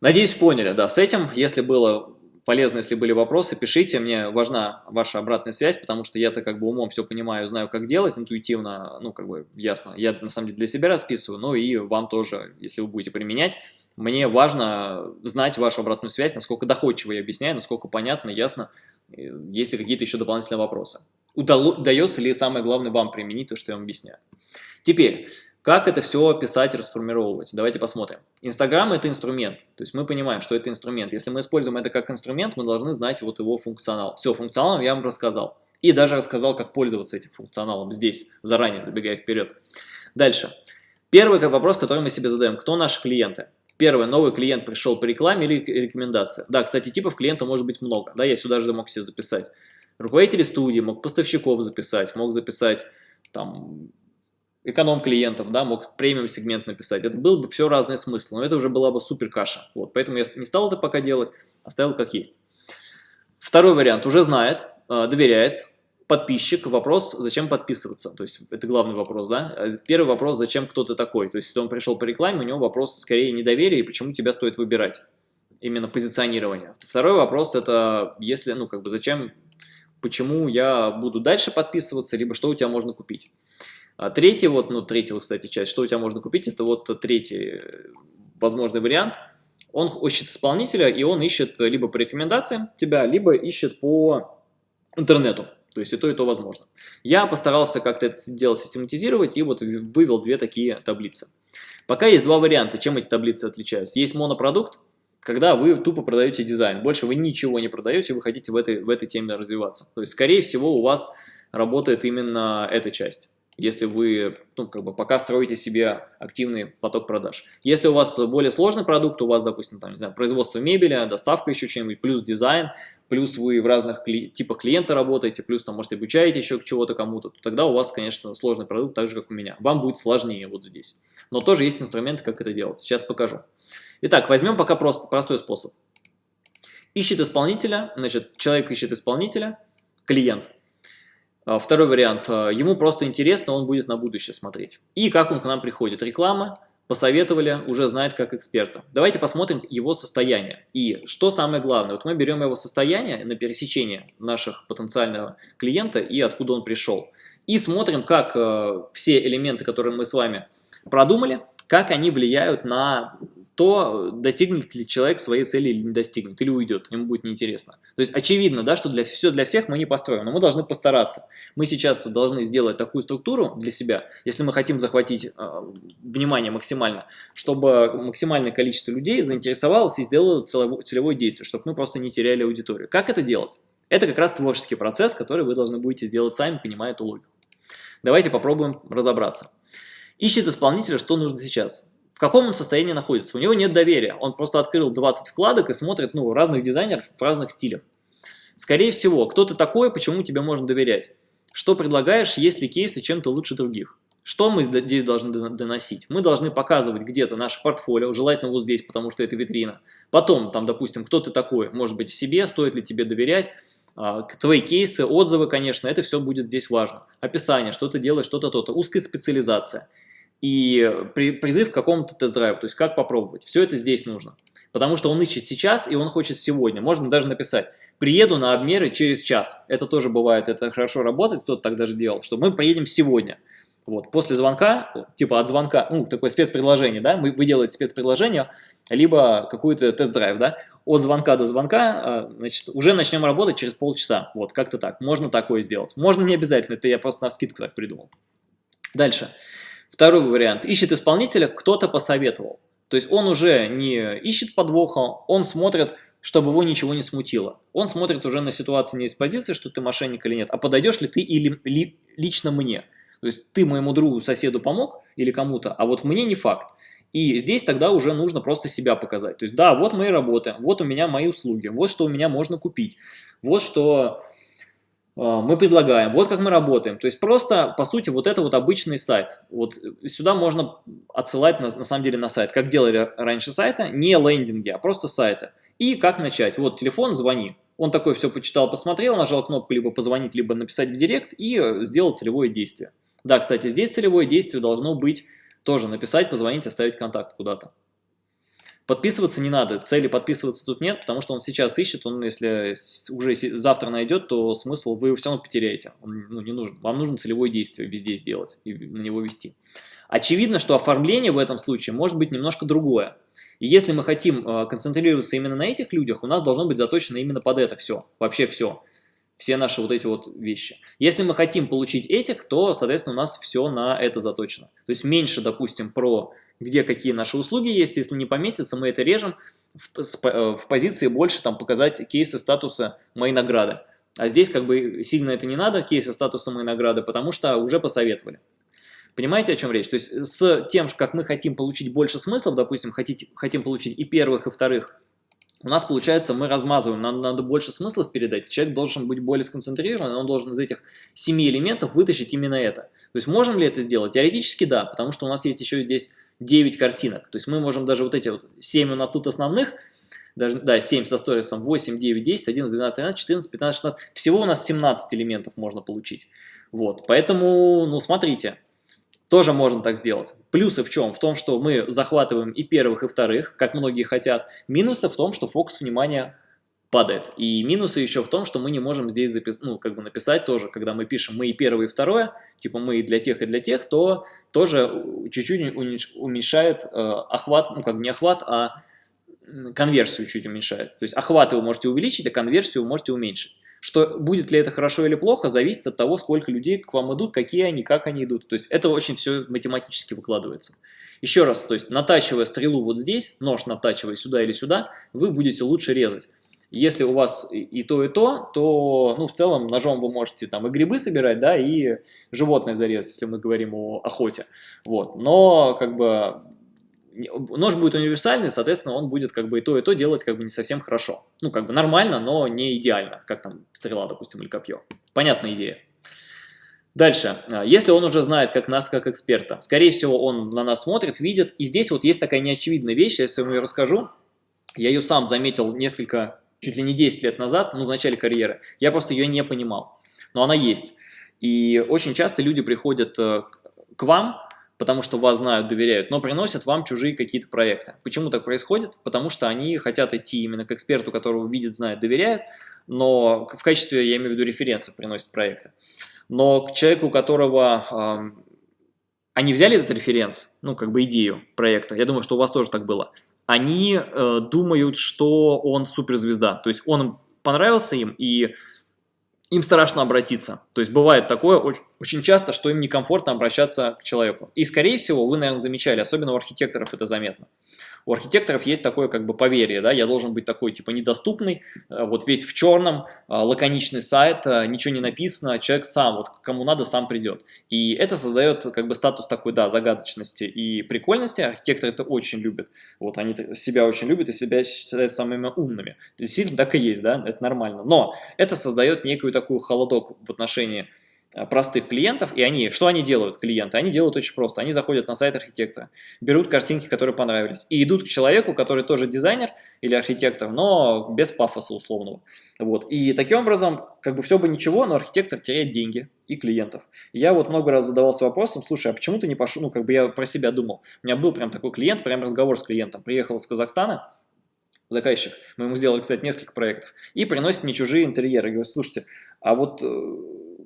Надеюсь, поняли, да, с этим, если было полезно, если были вопросы, пишите, мне важна ваша обратная связь, потому что я-то как бы умом все понимаю, знаю, как делать, интуитивно, ну, как бы ясно, я на самом деле для себя расписываю, но и вам тоже, если вы будете применять, мне важно знать вашу обратную связь, насколько доходчиво я объясняю, насколько понятно, ясно, есть ли какие-то еще дополнительные вопросы. Удается ли самое главное вам применить то, что я вам объясняю. Теперь, как это все писать и расформировать? Давайте посмотрим. Инстаграм – это инструмент. То есть мы понимаем, что это инструмент. Если мы используем это как инструмент, мы должны знать вот его функционал. Все, функционал я вам рассказал. И даже рассказал, как пользоваться этим функционалом здесь, заранее забегая вперед. Дальше. Первый вопрос, который мы себе задаем. Кто наши клиенты? Первое, новый клиент пришел по рекламе или рекомендация. Да, кстати, типов клиента может быть много. Да, я сюда же мог себе записать. Руководители студии, мог поставщиков записать, мог записать там эконом-клиентов, да, мог премиум-сегмент написать. Это был бы все разные смыслы, но это уже была бы супер каша. Вот, поэтому я не стал это пока делать, оставил как есть. Второй вариант уже знает, э, доверяет, подписчик, вопрос, зачем подписываться, то есть это главный вопрос, да. Первый вопрос, зачем кто-то такой, то есть если он пришел по рекламе, у него вопрос скорее недоверие, и почему тебя стоит выбирать, именно позиционирование. Второй вопрос, это если, ну, как бы, зачем, почему я буду дальше подписываться, либо что у тебя можно купить. А третий, вот, ну, третий, кстати, часть, что у тебя можно купить, это вот третий э, возможный вариант. Он ищет исполнителя, и он ищет либо по рекомендациям тебя, либо ищет по интернету. То есть и то, и то возможно. Я постарался как-то это дело систематизировать и вот вывел две такие таблицы. Пока есть два варианта, чем эти таблицы отличаются. Есть монопродукт, когда вы тупо продаете дизайн. Больше вы ничего не продаете, вы хотите в этой, в этой теме развиваться. То есть, скорее всего, у вас работает именно эта часть если вы ну, как бы пока строите себе активный поток продаж. Если у вас более сложный продукт, у вас, допустим, там, не знаю, производство мебели, доставка еще чем-нибудь, плюс дизайн, плюс вы в разных кли типах клиента работаете, плюс там, может, обучаете еще чего-то кому-то, то тогда у вас, конечно, сложный продукт, так же, как у меня. Вам будет сложнее вот здесь. Но тоже есть инструменты, как это делать. Сейчас покажу. Итак, возьмем пока просто, простой способ. Ищет исполнителя, значит, человек ищет исполнителя, клиент – второй вариант. А, ему просто интересно, он будет на будущее смотреть. И как он к нам приходит. Реклама, посоветовали, уже знает как эксперта. Давайте посмотрим его состояние. И что самое главное, вот мы берем его состояние на пересечение наших потенциального клиента и откуда он пришел. И смотрим, как э, все элементы, которые мы с вами продумали, как они влияют на то достигнет ли человек своей цели или не достигнет, или уйдет, ему будет неинтересно. То есть очевидно, да, что для, все для всех мы не построим, но мы должны постараться. Мы сейчас должны сделать такую структуру для себя, если мы хотим захватить э, внимание максимально, чтобы максимальное количество людей заинтересовалось и сделало целевое, целевое действие, чтобы мы просто не теряли аудиторию. Как это делать? Это как раз творческий процесс, который вы должны будете сделать сами, понимая эту логику. Давайте попробуем разобраться. Ищет исполнителя, что нужно сейчас каком он состоянии находится. У него нет доверия. Он просто открыл 20 вкладок и смотрит ну, разных дизайнеров в разных стилях. Скорее всего, кто ты такой, почему тебе можно доверять? Что предлагаешь, есть ли кейсы чем-то лучше других? Что мы здесь должны доносить? Мы должны показывать где-то наше портфолио, желательно вот здесь, потому что это витрина. Потом, там, допустим, кто ты такой, может быть, себе, стоит ли тебе доверять, а, твои кейсы, отзывы, конечно, это все будет здесь важно. Описание, что ты делаешь, что-то, то-то, узкая специализация и при, призыв к какому-то тест-драйву, то есть как попробовать. Все это здесь нужно. Потому что он ищет сейчас, и он хочет сегодня. Можно даже написать, приеду на обмеры через час. Это тоже бывает, это хорошо работает, кто-то так даже делал, что мы поедем сегодня. Вот, после звонка, типа от звонка, ну, такое спецпредложение, да, вы, вы делаете спецпредложение, либо какой-то тест-драйв, да, от звонка до звонка, а, значит, уже начнем работать через полчаса, вот, как-то так, можно такое сделать. Можно не обязательно, это я просто на скидку так придумал. Дальше. Второй вариант. Ищет исполнителя, кто-то посоветовал. То есть он уже не ищет подвоха, он смотрит, чтобы его ничего не смутило. Он смотрит уже на ситуацию не из позиции, что ты мошенник или нет, а подойдешь ли ты или ли, лично мне. То есть ты моему другу, соседу помог или кому-то, а вот мне не факт. И здесь тогда уже нужно просто себя показать. То есть, да, вот мои работы, вот у меня мои услуги, вот что у меня можно купить, вот что мы предлагаем, вот как мы работаем. То есть просто, по сути, вот это вот обычный сайт. Вот сюда можно отсылать на, на самом деле на сайт. Как делали раньше сайта, не лендинги, а просто сайты. И как начать? Вот телефон, звони. Он такой все почитал, посмотрел, нажал кнопку либо позвонить, либо написать в директ и сделал целевое действие. Да, кстати, здесь целевое действие должно быть тоже написать, позвонить, оставить контакт куда-то. Подписываться не надо, цели подписываться тут нет, потому что он сейчас ищет, он если уже завтра найдет, то смысл вы все равно потеряете, он ну, не нужен. Вам нужно целевое действие везде сделать и на него вести. Очевидно, что оформление в этом случае может быть немножко другое. И если мы хотим э, концентрироваться именно на этих людях, у нас должно быть заточено именно под это все, вообще все. Все наши вот эти вот вещи. Если мы хотим получить этих, то, соответственно, у нас все на это заточено. То есть меньше, допустим, про где какие наши услуги есть. Если не поместится, мы это режем в, э, в позиции больше там показать кейсы статуса моей награды. А здесь как бы сильно это не надо, кейсы статуса моей награды, потому что уже посоветовали. Понимаете, о чем речь? То есть с тем, как мы хотим получить больше смыслов, допустим, хотите, хотим получить и первых, и вторых, у нас получается, мы размазываем, нам надо больше смыслов передать, человек должен быть более сконцентрирован, он должен из этих семи элементов вытащить именно это. То есть можем ли это сделать? Теоретически да, потому что у нас есть еще здесь 9 картинок. То есть мы можем даже вот эти вот 7 у нас тут основных, даже, да, 7 со сторисом, 8, 9, 10, 11, 12, 13, 14, 15, 16. Всего у нас 17 элементов можно получить. Вот, поэтому, ну, смотрите, тоже можно так сделать. Плюсы в чем? В том, что мы захватываем и первых, и вторых, как многие хотят. Минусы в том, что фокус внимания падает. И минусы еще в том, что мы не можем здесь запис... ну, как бы написать тоже, когда мы пишем мы и первое, и второе, типа мы и для тех, и для тех, то тоже чуть-чуть уменьшает э, охват, ну как не охват, а конверсию чуть уменьшает. То есть охваты вы можете увеличить, а конверсию вы можете уменьшить. Что будет ли это хорошо или плохо, зависит от того, сколько людей к вам идут, какие они, как они идут. То есть это очень все математически выкладывается. Еще раз, то есть натачивая стрелу вот здесь, нож натачивая сюда или сюда, вы будете лучше резать. Если у вас и то, и то, то ну, в целом ножом вы можете там и грибы собирать, да, и животное зарезать, если мы говорим о охоте. Вот. Но как бы нож будет универсальный, соответственно, он будет как бы и то, и то делать как бы не совсем хорошо. Ну, как бы нормально, но не идеально, как там стрела, допустим, или копье. Понятная идея. Дальше. А, если он уже знает как нас, как эксперта, скорее всего, он на нас смотрит, видит. И здесь вот есть такая неочевидная вещь, если я вам ее расскажу. Я ее сам заметил несколько, чуть ли не 10 лет назад, ну, в начале карьеры. Я просто ее не понимал. Но она есть. И очень часто люди приходят э, к вам, потому что вас знают, доверяют, но приносят вам чужие какие-то проекты. Почему так происходит? Потому что они хотят идти именно к эксперту, которого видят, знают, доверяют, но в качестве, я имею в виду, референса приносят проекты. Но к человеку, у которого э, они взяли этот референс, ну, как бы идею проекта, я думаю, что у вас тоже так было, они э, думают, что он суперзвезда, то есть он понравился им, и им страшно обратиться. То есть бывает такое очень часто, что им некомфортно обращаться к человеку. И скорее всего, вы, наверное, замечали, особенно у архитекторов это заметно. У архитекторов есть такое как бы поверье, да, я должен быть такой типа недоступный, э, вот весь в черном, э, лаконичный сайт, э, ничего не написано, человек сам, вот кому надо, сам придет. И это создает как бы статус такой, да, загадочности и прикольности, архитекторы это очень любят, вот они себя очень любят и себя считают самыми умными. Действительно так и есть, да, это нормально, но это создает некую такую холодок в отношении простых клиентов, и они, что они делают, клиенты? Они делают очень просто, они заходят на сайт архитектора, берут картинки, которые понравились, и идут к человеку, который тоже дизайнер или архитектор, но без пафоса условного. Вот. И таким образом, как бы все бы ничего, но архитектор теряет деньги и клиентов. я вот много раз задавался вопросом, слушай, а почему ты не пошел, ну как бы я про себя думал, у меня был прям такой клиент, прям разговор с клиентом, приехал из Казахстана, заказчик, мы ему сделали, кстати, несколько проектов, и приносит мне чужие интерьеры, говорит, слушайте, а вот э,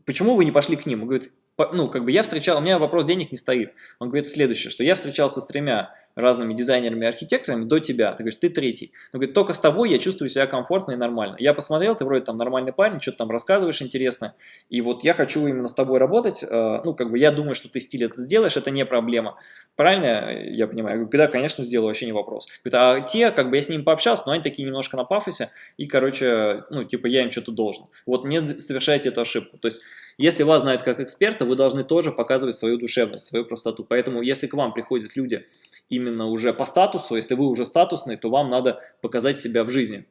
почему вы не пошли к ним? Он говорит, ну, как бы я встречал, у меня вопрос денег не стоит. Он говорит следующее, что я встречался с тремя разными дизайнерами и архитекторами до тебя. Ты говоришь, ты третий. Он говорит, только с тобой я чувствую себя комфортно и нормально. Я посмотрел, ты вроде там нормальный парень, что-то там рассказываешь интересно. И вот я хочу именно с тобой работать. Э, ну, как бы я думаю, что ты стиль это сделаешь, это не проблема. Правильно я понимаю? Я говорю, да, конечно, сделаю, вообще не вопрос. Говорит, а те, как бы я с ними пообщался, но они такие немножко на пафосе. И, короче, ну, типа я им что-то должен. Вот не совершайте эту ошибку. То есть, если вас знают как эксперта, вы должны тоже показывать свою душевность, свою простоту. Поэтому, если к вам приходят люди, именно именно уже по статусу. Если вы уже статусный, то вам надо показать себя в жизни,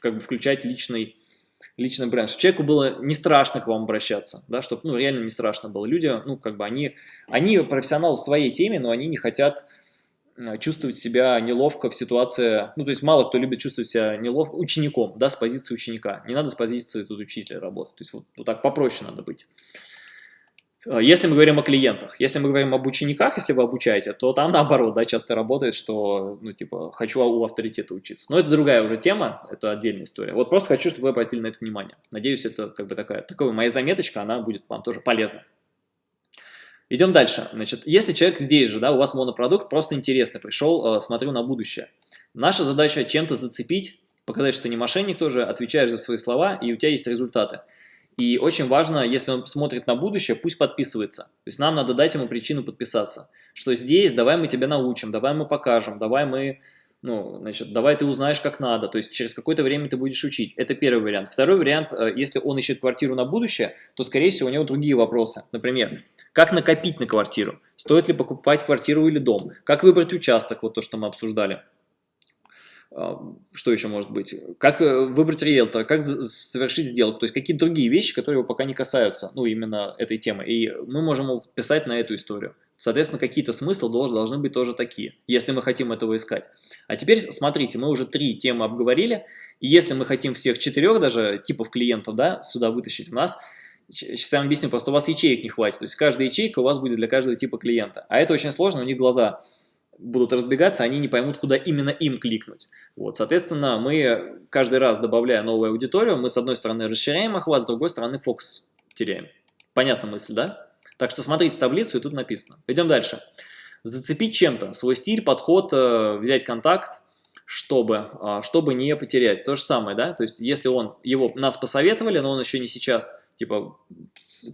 как бы включать личный, личный бренд. Чтобы человеку было не страшно к вам обращаться, да, чтобы ну, реально не страшно было. Люди, ну, как бы они, они профессионалы в своей теме, но они не хотят Э, чувствовать себя неловко в ситуации, ну, то есть мало кто любит чувствовать себя неловко учеником, да, с позиции ученика. Не надо с позиции тут учителя работать, то есть вот, вот так попроще надо быть. Э, если мы говорим о клиентах, если мы говорим об учениках, если вы обучаете, то там наоборот, да, часто работает, что, ну, типа, хочу у авторитета учиться. Но это другая уже тема, это отдельная история. Вот просто хочу, чтобы вы обратили на это внимание. Надеюсь, это как бы такая, такая моя заметочка, она будет вам тоже полезна. Идем дальше. Значит, если человек здесь же, да, у вас монопродукт, просто интересно, пришел, э, смотрю на будущее. Наша задача чем-то зацепить, показать, что ты не мошенник тоже, отвечаешь за свои слова, и у тебя есть результаты. И очень важно, если он смотрит на будущее, пусть подписывается. То есть нам надо дать ему причину подписаться. Что здесь, давай мы тебя научим, давай мы покажем, давай мы ну, значит, давай ты узнаешь, как надо, то есть через какое-то время ты будешь учить. Это первый вариант. Второй вариант, э, если он ищет квартиру на будущее, то, скорее всего, у него другие вопросы. Например, как накопить на квартиру? Стоит ли покупать квартиру или дом? Как выбрать участок, вот то, что мы обсуждали. Что еще может быть? Как э, выбрать риэлтора, как совершить сделку, то есть какие-то другие вещи, которые его пока не касаются, ну, именно этой темы. И мы можем писать на эту историю. Соответственно, какие-то смыслы должны быть тоже такие, если мы хотим этого искать. А теперь смотрите, мы уже три темы обговорили, и если мы хотим всех четырех даже типов клиентов да, сюда вытащить, у нас, сейчас я вам объясню, просто у вас ячеек не хватит, то есть каждая ячейка у вас будет для каждого типа клиента. А это очень сложно, у них глаза будут разбегаться, они не поймут, куда именно им кликнуть. Вот, соответственно, мы каждый раз, добавляя новую аудиторию, мы с одной стороны расширяем охват, с другой стороны фокус теряем. Понятна мысль, да? Так что смотрите таблицу, и тут написано. Пойдем дальше. Зацепить чем-то, свой стиль, подход, э, взять контакт, чтобы, а, чтобы не потерять. То же самое, да? То есть, если он, его, нас посоветовали, но он еще не сейчас, типа,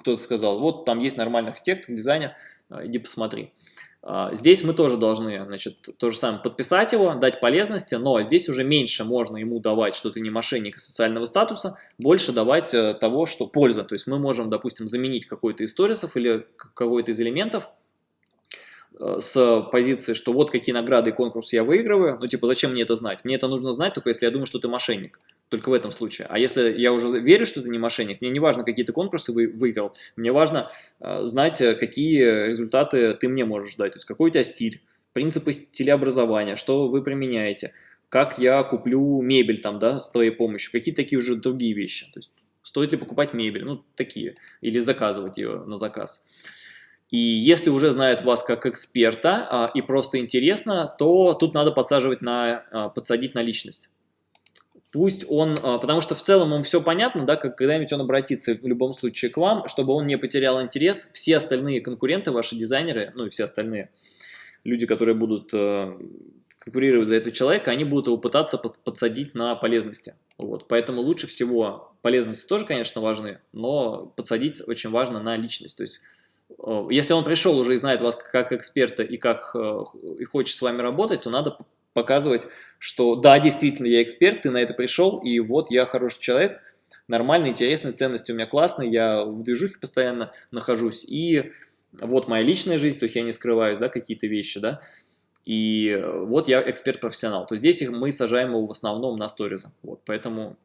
кто-то сказал, вот там есть нормальный архитектор, дизайнер, э, иди посмотри. А, здесь мы тоже должны, значит, то же самое, подписать его, дать полезности, но здесь уже меньше можно ему давать, что ты не мошенник социального статуса, больше давать э, того, что польза. То есть мы можем, допустим, заменить какой-то из сторисов или какой-то из элементов Э, с позиции, что вот какие награды и конкурсы я выигрываю, ну типа зачем мне это знать? Мне это нужно знать только если я думаю, что ты мошенник, только в этом случае. А если я уже верю, что ты не мошенник, мне не важно, какие ты конкурсы вы, выиграл, мне важно э, знать, э, какие результаты ты мне можешь дать, то есть какой у тебя стиль, принципы стилеобразования, что вы применяете, как я куплю мебель там, да, с твоей помощью, какие такие уже другие вещи, то есть стоит ли покупать мебель, ну такие, или заказывать ее на заказ. И если уже знает вас как эксперта а, и просто интересно, то тут надо подсаживать на, а, подсадить на личность. Пусть он, а, потому что в целом ему все понятно, да, как когда-нибудь он обратится в любом случае к вам, чтобы он не потерял интерес. Все остальные конкуренты, ваши дизайнеры, ну и все остальные люди, которые будут э, конкурировать за этого человека, они будут его пытаться подсадить на полезности. Вот. Поэтому лучше всего полезности тоже, конечно, важны, но подсадить очень важно на личность. То есть Э, если он пришел уже и знает вас как эксперта и, как, э, и хочет с вами работать, то надо показывать, что да, действительно, я эксперт, ты на это пришел, и вот я хороший человек, нормальный, интересный, ценности у меня классные, я в движухе постоянно нахожусь, и вот моя личная жизнь, то есть я не скрываюсь, да, какие-то вещи, да, и вот я эксперт-профессионал. То здесь мы сажаем его в основном на сторизы, вот, поэтому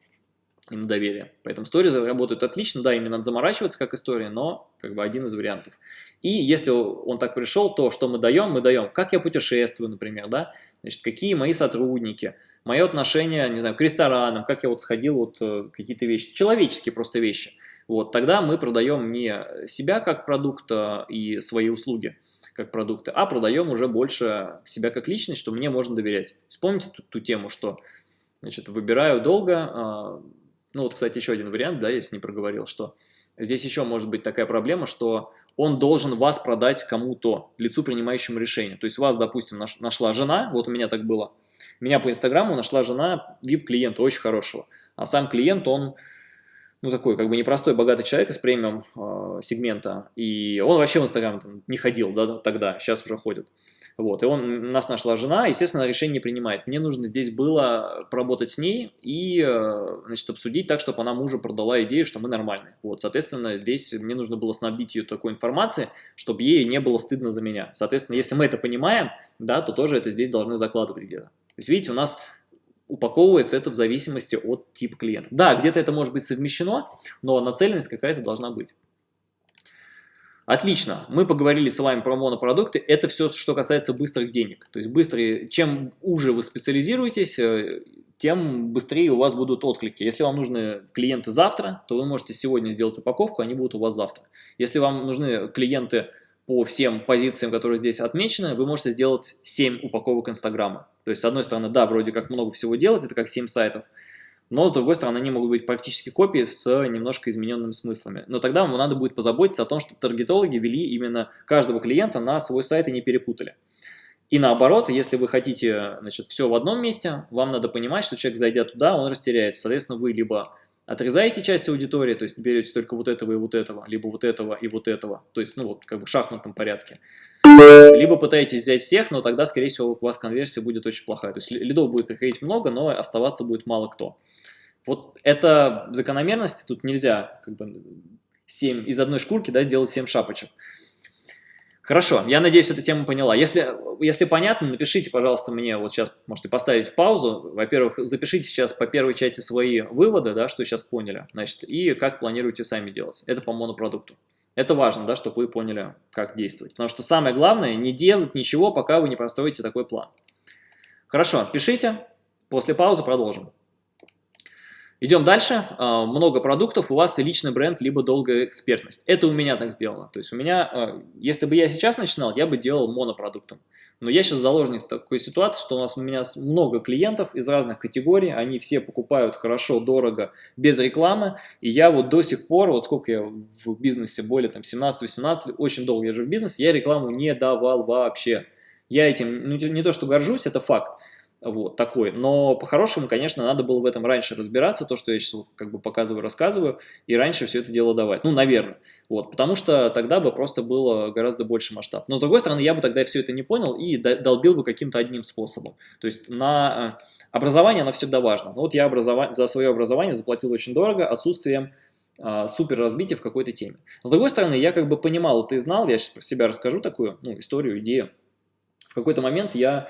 и на доверие. Поэтому сторизы работают отлично, да, именно надо заморачиваться как история, но как бы один из вариантов. И если он так пришел, то что мы даем? Мы даем, как я путешествую, например, да, значит, какие мои сотрудники, мое отношение, не знаю, к ресторанам, как я вот сходил, вот э, какие-то вещи, человеческие просто вещи. Вот, тогда мы продаем не себя как продукт а, и свои услуги, как продукты, а продаем уже больше себя как личность, что мне можно доверять. Вспомните ту, ту тему, что значит, выбираю долго, а, ну вот, кстати, еще один вариант, да, если не проговорил, что здесь еще может быть такая проблема, что он должен вас продать кому-то, лицу, принимающему решение. То есть вас, допустим, нашла жена, вот у меня так было, меня по Инстаграму нашла жена VIP-клиента очень хорошего, а сам клиент, он ну, такой, как бы непростой, богатый человек из премиум э, сегмента, и он вообще в Инстаграм не ходил, да, тогда, сейчас уже ходит. Вот, и он, нас нашла жена, естественно, решение не принимает. Мне нужно здесь было поработать с ней и, э, значит, обсудить так, чтобы она мужу продала идею, что мы нормальные. Вот, соответственно, здесь мне нужно было снабдить ее такой информацией, чтобы ей не было стыдно за меня. Соответственно, если мы это понимаем, да, то тоже это здесь должны закладывать где-то. То есть, видите, у нас упаковывается это в зависимости от типа клиента. Да, где-то это может быть совмещено, но нацеленность какая-то должна быть. Отлично, мы поговорили с вами про монопродукты, это все, что касается быстрых денег. То есть быстрые, чем уже вы специализируетесь, э, тем быстрее у вас будут отклики. Если вам нужны клиенты завтра, то вы можете сегодня сделать упаковку, они будут у вас завтра. Если вам нужны клиенты по всем позициям, которые здесь отмечены, вы можете сделать 7 упаковок Инстаграма. То есть, с одной стороны, да, вроде как много всего делать, это как 7 сайтов, но, с другой стороны, они могут быть практически копии с немножко измененными смыслами. Но тогда вам надо будет позаботиться о том, чтобы таргетологи вели именно каждого клиента на свой сайт и не перепутали. И наоборот, если вы хотите значит, все в одном месте, вам надо понимать, что человек, зайдя туда, он растеряется. Соответственно, вы либо отрезаете часть аудитории, то есть берете только вот этого и вот этого, либо вот этого и вот этого, то есть, ну вот, как бы в шахматном порядке. Либо пытаетесь взять всех, но тогда, скорее всего, у вас конверсия будет очень плохая. То есть лидов будет приходить много, но оставаться будет мало кто. Вот это закономерность, тут нельзя как бы 7 из одной шкурки да, сделать 7 шапочек. Хорошо, я надеюсь, эта тема поняла. Если, если понятно, напишите, пожалуйста, мне, вот сейчас можете поставить в паузу. Во-первых, запишите сейчас по первой части свои выводы, да, что сейчас поняли, значит, и как планируете сами делать. Это по монопродукту. Это важно, да, чтобы вы поняли, как действовать. Потому что самое главное, не делать ничего, пока вы не простроите такой план. Хорошо, пишите, после паузы продолжим. Идем дальше. А, много продуктов, у вас и личный бренд, либо долгая экспертность. Это у меня так сделано. То есть у меня, а, если бы я сейчас начинал, я бы делал монопродуктом. Но я сейчас заложник такой ситуации, что у нас у меня много клиентов из разных категорий, они все покупают хорошо, дорого, без рекламы, и я вот до сих пор, вот сколько я в бизнесе, более там 17-18, очень долго я же в бизнесе, я рекламу не давал вообще. Я этим ну, не то что горжусь, это факт вот, такой. Но по-хорошему, конечно, надо было в этом раньше разбираться, то, что я сейчас как бы показываю, рассказываю, и раньше все это дело давать. Ну, наверное. Вот, потому что тогда бы просто было гораздо больше масштаб. Но, с другой стороны, я бы тогда все это не понял и долбил бы каким-то одним способом. То есть на э, образование, оно всегда важно. Ну, вот я образование, за свое образование заплатил очень дорого, отсутствием а, супер развития в какой-то теме. С другой стороны, я как бы понимал и знал, я сейчас про себя расскажу такую ну, историю, идею. В какой-то момент я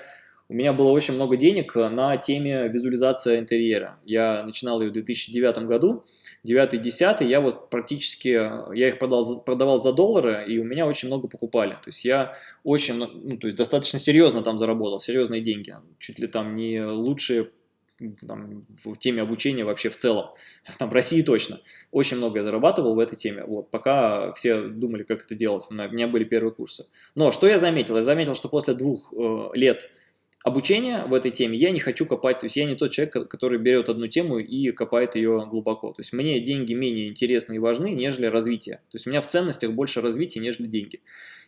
у меня было очень много денег э, на теме визуализация интерьера. Я начинал ее в 2009 году, 9-10, я вот практически, э, я их продал, продавал за доллары, и у меня очень много покупали. То есть я очень, ну, то есть достаточно серьезно там заработал, серьезные деньги. Чуть ли там не лучшие там, в теме обучения вообще в целом, там в России точно, очень много я зарабатывал в этой теме, вот, пока все думали, как это делать, у меня были первые курсы. Но что я заметил? Я заметил, что после двух э, лет обучение в этой теме я не хочу копать, то есть я не тот человек, который берет одну тему и копает ее глубоко. То есть мне деньги менее интересны и важны, нежели развитие. То есть у меня в ценностях больше развития, нежели деньги.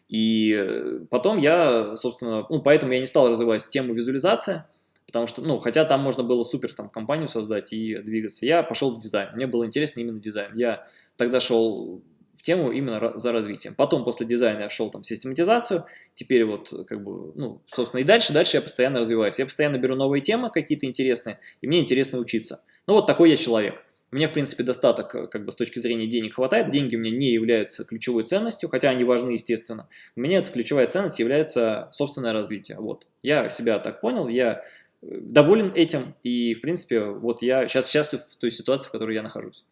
И э, потом я, собственно, ну поэтому я не стал развивать тему визуализация, потому что, ну, хотя там можно было супер там компанию создать и двигаться. Я пошел в дизайн, мне было интересно именно дизайн. Я тогда шел тему именно за развитием. Потом после дизайна я шел там в систематизацию, теперь вот как бы, ну, собственно, и дальше, дальше я постоянно развиваюсь. Я постоянно беру новые темы какие-то интересные, и мне интересно учиться. Ну, вот такой я человек. Мне, в принципе, достаток как бы с точки зрения денег хватает. Деньги у меня не являются ключевой ценностью, хотя они важны, естественно. У меня ключевая ценность является собственное развитие. Вот. Я себя так понял, я э, доволен этим, и, в принципе, вот я сейчас счастлив в той ситуации, в которой я нахожусь.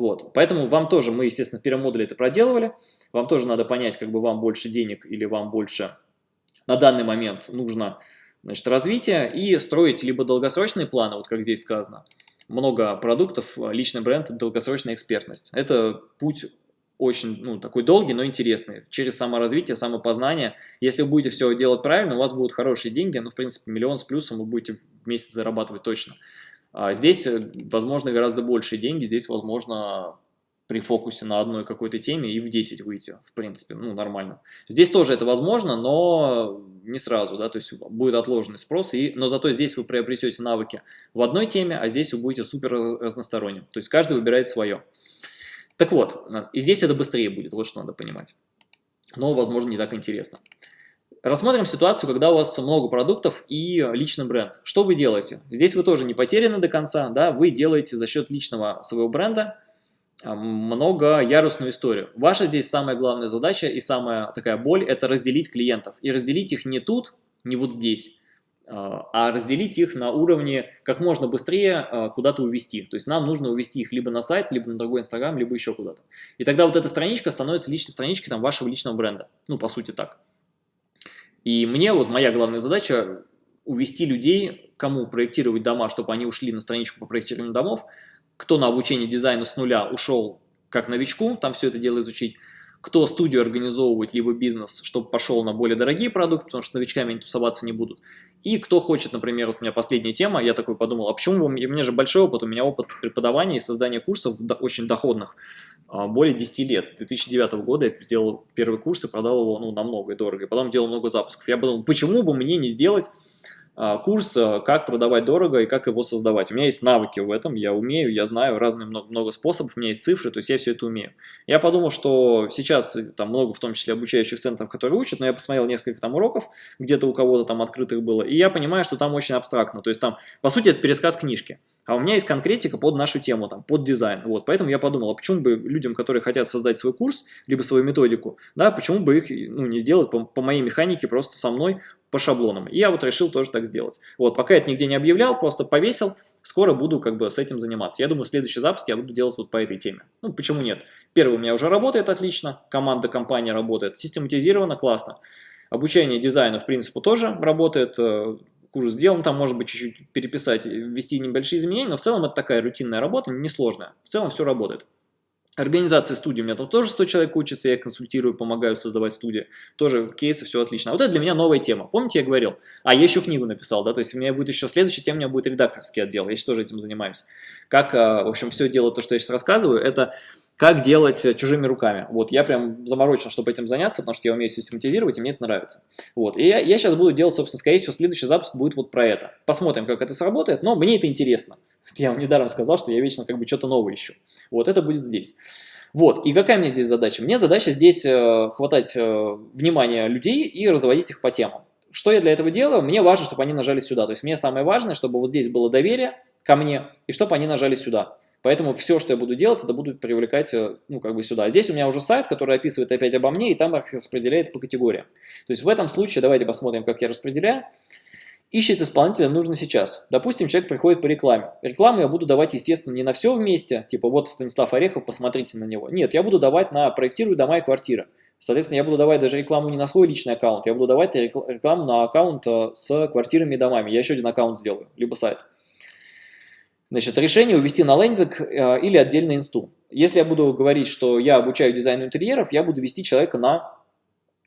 Вот. Поэтому вам тоже, мы, естественно, в первом модуле это проделывали, вам тоже надо понять, как бы вам больше денег или вам больше на данный момент нужно значит, развитие и строить либо долгосрочные планы, вот как здесь сказано, много продуктов, личный бренд, долгосрочная экспертность. Это путь очень ну, такой долгий, но интересный. Через саморазвитие, самопознание. Если вы будете все делать правильно, у вас будут хорошие деньги, ну, в принципе, миллион с плюсом вы будете в месяц зарабатывать точно. А здесь, э, возможно, гораздо большие деньги, здесь, возможно, при фокусе на одной какой-то теме и в 10 выйти, в принципе, ну, нормально. Здесь тоже это возможно, но не сразу, да, то есть будет отложенный спрос, и, но зато здесь вы приобретете навыки в одной теме, а здесь вы будете супер разносторонним, то есть каждый выбирает свое. Так вот, и здесь это быстрее будет, вот что надо понимать. Но, возможно, не так интересно. Рассмотрим ситуацию, когда у вас много продуктов и личный бренд. Что вы делаете? Здесь вы тоже не потеряны до конца, да, вы делаете за счет личного своего бренда а, многоярусную историю. Ваша здесь самая главная задача и самая такая боль – это разделить клиентов. И разделить их не тут, не вот здесь, а, а разделить их на уровне как можно быстрее а, куда-то увести. То есть нам нужно увести их либо на сайт, либо на другой Инстаграм, либо еще куда-то. И тогда вот эта страничка становится личной страничкой там, вашего личного бренда. Ну, по сути так. И мне вот моя главная задача увести людей, кому проектировать дома, чтобы они ушли на страничку по проектированию домов, кто на обучение дизайна с нуля ушел как новичку, там все это дело изучить, кто студию организовывает, либо бизнес, чтобы пошел на более дорогие продукты, потому что новичками они тусоваться не будут. И кто хочет, например, вот у меня последняя тема, я такой подумал, а почему, у меня же большой опыт, у меня опыт преподавания и создания курсов очень доходных, более 10 лет. 2009 года я сделал первый курс и продал его ну, намного и дорого, и потом делал много запусков. Я подумал, почему бы мне не сделать а, курс, а, как продавать дорого и как его создавать. У меня есть навыки в этом, я умею, я знаю разные много, много способов, у меня есть цифры, то есть я все это умею. Я подумал, что сейчас э, там много, в том числе обучающих центров, которые учат, но я посмотрел несколько там уроков, где-то у кого-то там открытых было, и я понимаю, что там очень абстрактно, то есть там, по сути, это пересказ книжки. А у меня есть конкретика под нашу тему, там, под дизайн. Вот, поэтому я подумал, а почему бы людям, которые хотят создать свой курс, либо свою методику, да, почему бы их ну, не сделать по, по моей механике просто со мной по шаблонам. И я вот решил тоже так сделать. Вот, пока это нигде не объявлял, просто повесил, скоро буду как бы с этим заниматься. Я думаю, следующий запуск я буду делать вот по этой теме. Ну, почему нет? Первый у меня уже работает отлично, команда, компания работает, систематизировано, классно. Обучение дизайну, в принципе, тоже работает, э, курс сделан, там может быть чуть-чуть переписать, ввести небольшие изменения, но в целом это такая рутинная работа, несложная. В целом все работает. Организация студии, у меня там тоже 100 человек учатся, я консультирую, помогаю создавать студии. Тоже кейсы, все отлично. А вот это для меня новая тема. Помните, я говорил? А, я еще книгу написал, да, то есть у меня будет еще следующая тема, у меня будет редакторский отдел, я сейчас тоже этим занимаюсь. Как, а, в общем, все дело, то, что я сейчас рассказываю, это как делать чужими руками. Вот, я прям заморочен, чтобы этим заняться, потому что я умею систематизировать, и мне это нравится. Вот, и я, я сейчас буду делать, собственно, скорее всего, следующий запуск будет вот про это. Посмотрим, как это сработает, но мне это интересно. Я вам недаром сказал, что я вечно как бы что-то новое ищу. Вот, это будет здесь. Вот, и какая мне здесь задача? Мне задача здесь э, хватать э, внимания людей и разводить их по темам. Что я для этого делаю? Мне важно, чтобы они нажали сюда. То есть мне самое важное, чтобы вот здесь было доверие ко мне, и чтобы они нажали сюда. Поэтому все, что я буду делать, это буду привлекать э, ну, как бы сюда. Здесь у меня уже сайт, который описывает опять обо мне, и там распределяет по категориям. То есть в этом случае, давайте посмотрим, как я распределяю. Ищет исполнителя нужно сейчас. Допустим, человек приходит по рекламе. Рекламу я буду давать, естественно, не на все вместе, типа вот Станислав Орехов, посмотрите на него. Нет, я буду давать на проектирую дома и квартиры. Соответственно, я буду давать даже рекламу не на свой личный аккаунт, я буду давать рекламу на аккаунт э, с квартирами и домами. Я еще один аккаунт сделаю, либо сайт. Значит, решение увести на лендинг э, или отдельный инсту. Если я буду говорить, что я обучаю дизайну интерьеров, я буду вести человека на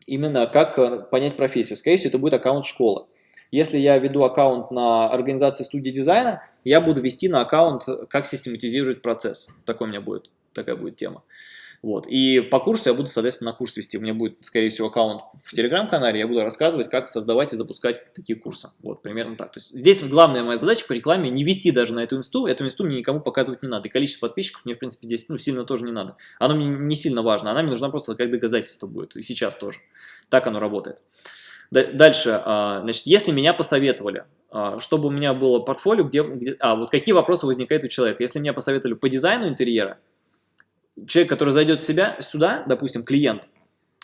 именно как э, понять профессию. Скорее всего, это будет аккаунт школы. Если я веду аккаунт на организацию студии дизайна, я буду вести на аккаунт, как систематизировать процесс. Такой у меня будет, такая будет тема. Вот. И по курсу я буду, соответственно, на курс вести. У меня будет, скорее всего, аккаунт в Телеграм-канале. Я буду рассказывать, как создавать и запускать такие курсы. Вот, примерно так. То есть здесь главная моя задача по рекламе не вести даже на эту инсту. Эту инсту мне никому показывать не надо. И количество подписчиков мне, в принципе, здесь ну, сильно тоже не надо. Оно мне не сильно важно. Она мне нужна просто как доказательство будет. И сейчас тоже. Так оно работает. Дальше, а, значит, если меня посоветовали, а, чтобы у меня было портфолио, где, где... А, вот какие вопросы возникают у человека? Если меня посоветовали по дизайну интерьера, человек, который зайдет себя, сюда, допустим, клиент,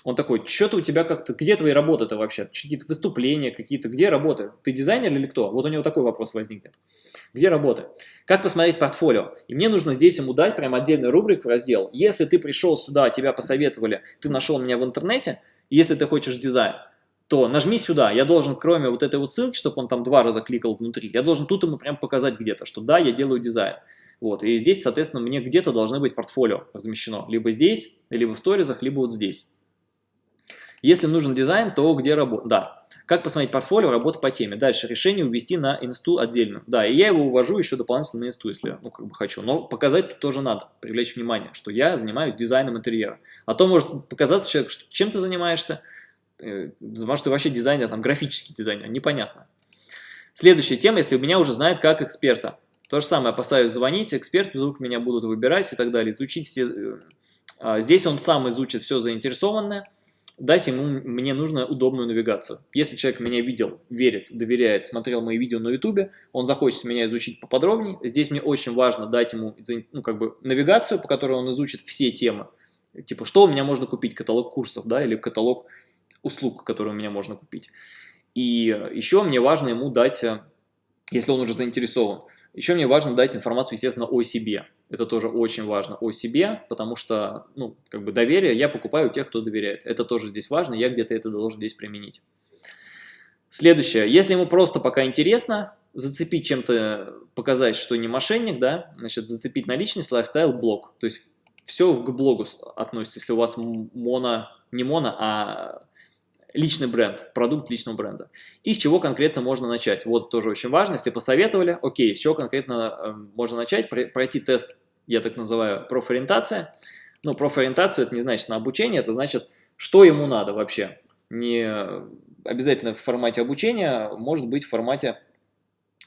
он такой, что-то у тебя как-то, где твои работы-то вообще? Какие-то выступления, какие-то, где работы? Ты дизайнер или кто? Вот у него такой вопрос возникнет. Где работы? Как посмотреть портфолио? И мне нужно здесь ему дать прям отдельный рубрик в раздел. Если ты пришел сюда, тебя посоветовали, ты нашел меня в интернете, если ты хочешь дизайн, то нажми сюда. Я должен, кроме вот этой вот ссылки, чтобы он там два раза кликал внутри, я должен тут ему прям показать где-то, что да, я делаю дизайн. Вот, и здесь, соответственно, мне где-то должны быть портфолио размещено. Либо здесь, либо в сторизах, либо вот здесь. Если нужен дизайн, то где работа? Да. Как посмотреть портфолио, работа по теме. Дальше, решение увести на инсту отдельно. Да, и я его увожу еще дополнительно на инсту, если ну, как бы хочу. Но показать тут тоже надо, привлечь внимание, что я занимаюсь дизайном интерьера. А то может показаться человек, что чем ты занимаешься, э, может, ты вообще дизайнер, там, графический дизайнер, непонятно. Следующая тема, если у меня уже знает как эксперта. То же самое, опасаюсь звонить, эксперты вдруг меня будут выбирать и так далее, изучить все... Э, а здесь он сам изучит все заинтересованное, дать ему, мне нужно удобную навигацию. Если человек меня видел, верит, доверяет, смотрел мои видео на ютубе, он захочет меня изучить поподробнее, здесь мне очень важно дать ему ну, как бы навигацию, по которой он изучит все темы. Типа, что у меня можно купить, каталог курсов, да, или каталог услуг, которые у меня можно купить. И еще мне важно ему дать, э, если он уже заинтересован, еще мне важно дать информацию, естественно, о себе. Это тоже очень важно о себе, потому что, ну, как бы доверие я покупаю у тех, кто доверяет. Это тоже здесь важно, я где-то это должен здесь применить. Следующее. Если ему просто пока интересно, зацепить чем-то, показать, что не мошенник, да, значит, зацепить на личность, лайфстайл, блог. То есть все к блогу относится, если у вас моно, не моно, а личный бренд, продукт личного бренда. И с чего конкретно можно начать? Вот тоже очень важно, если посоветовали, окей, с чего конкретно э, можно начать? Пройти тест, я так называю, профориентация. Ну, профориентация это не значит на обучение, это значит, что ему надо вообще. Не обязательно в формате обучения, может быть в формате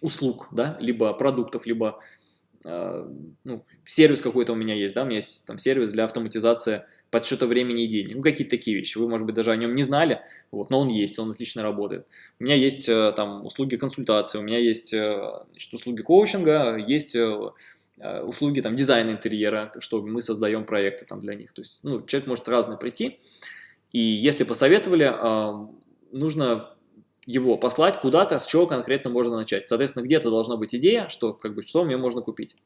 услуг, да, либо продуктов, либо э, ну, сервис какой-то у меня есть, да, у меня есть там сервис для автоматизации подсчета времени и денег. Ну, какие-то такие вещи. Вы, может быть, даже о нем не знали, вот, но он есть, он отлично работает. У меня есть э, там услуги консультации, у меня есть э, значит, услуги коучинга, есть э, услуги там дизайна интерьера, что мы создаем проекты там для них. То есть, ну, человек может разный прийти, и если посоветовали, нужно его послать куда-то, с чего конкретно можно начать. Соответственно, где-то должна быть идея, что, как бы, что мне можно купить.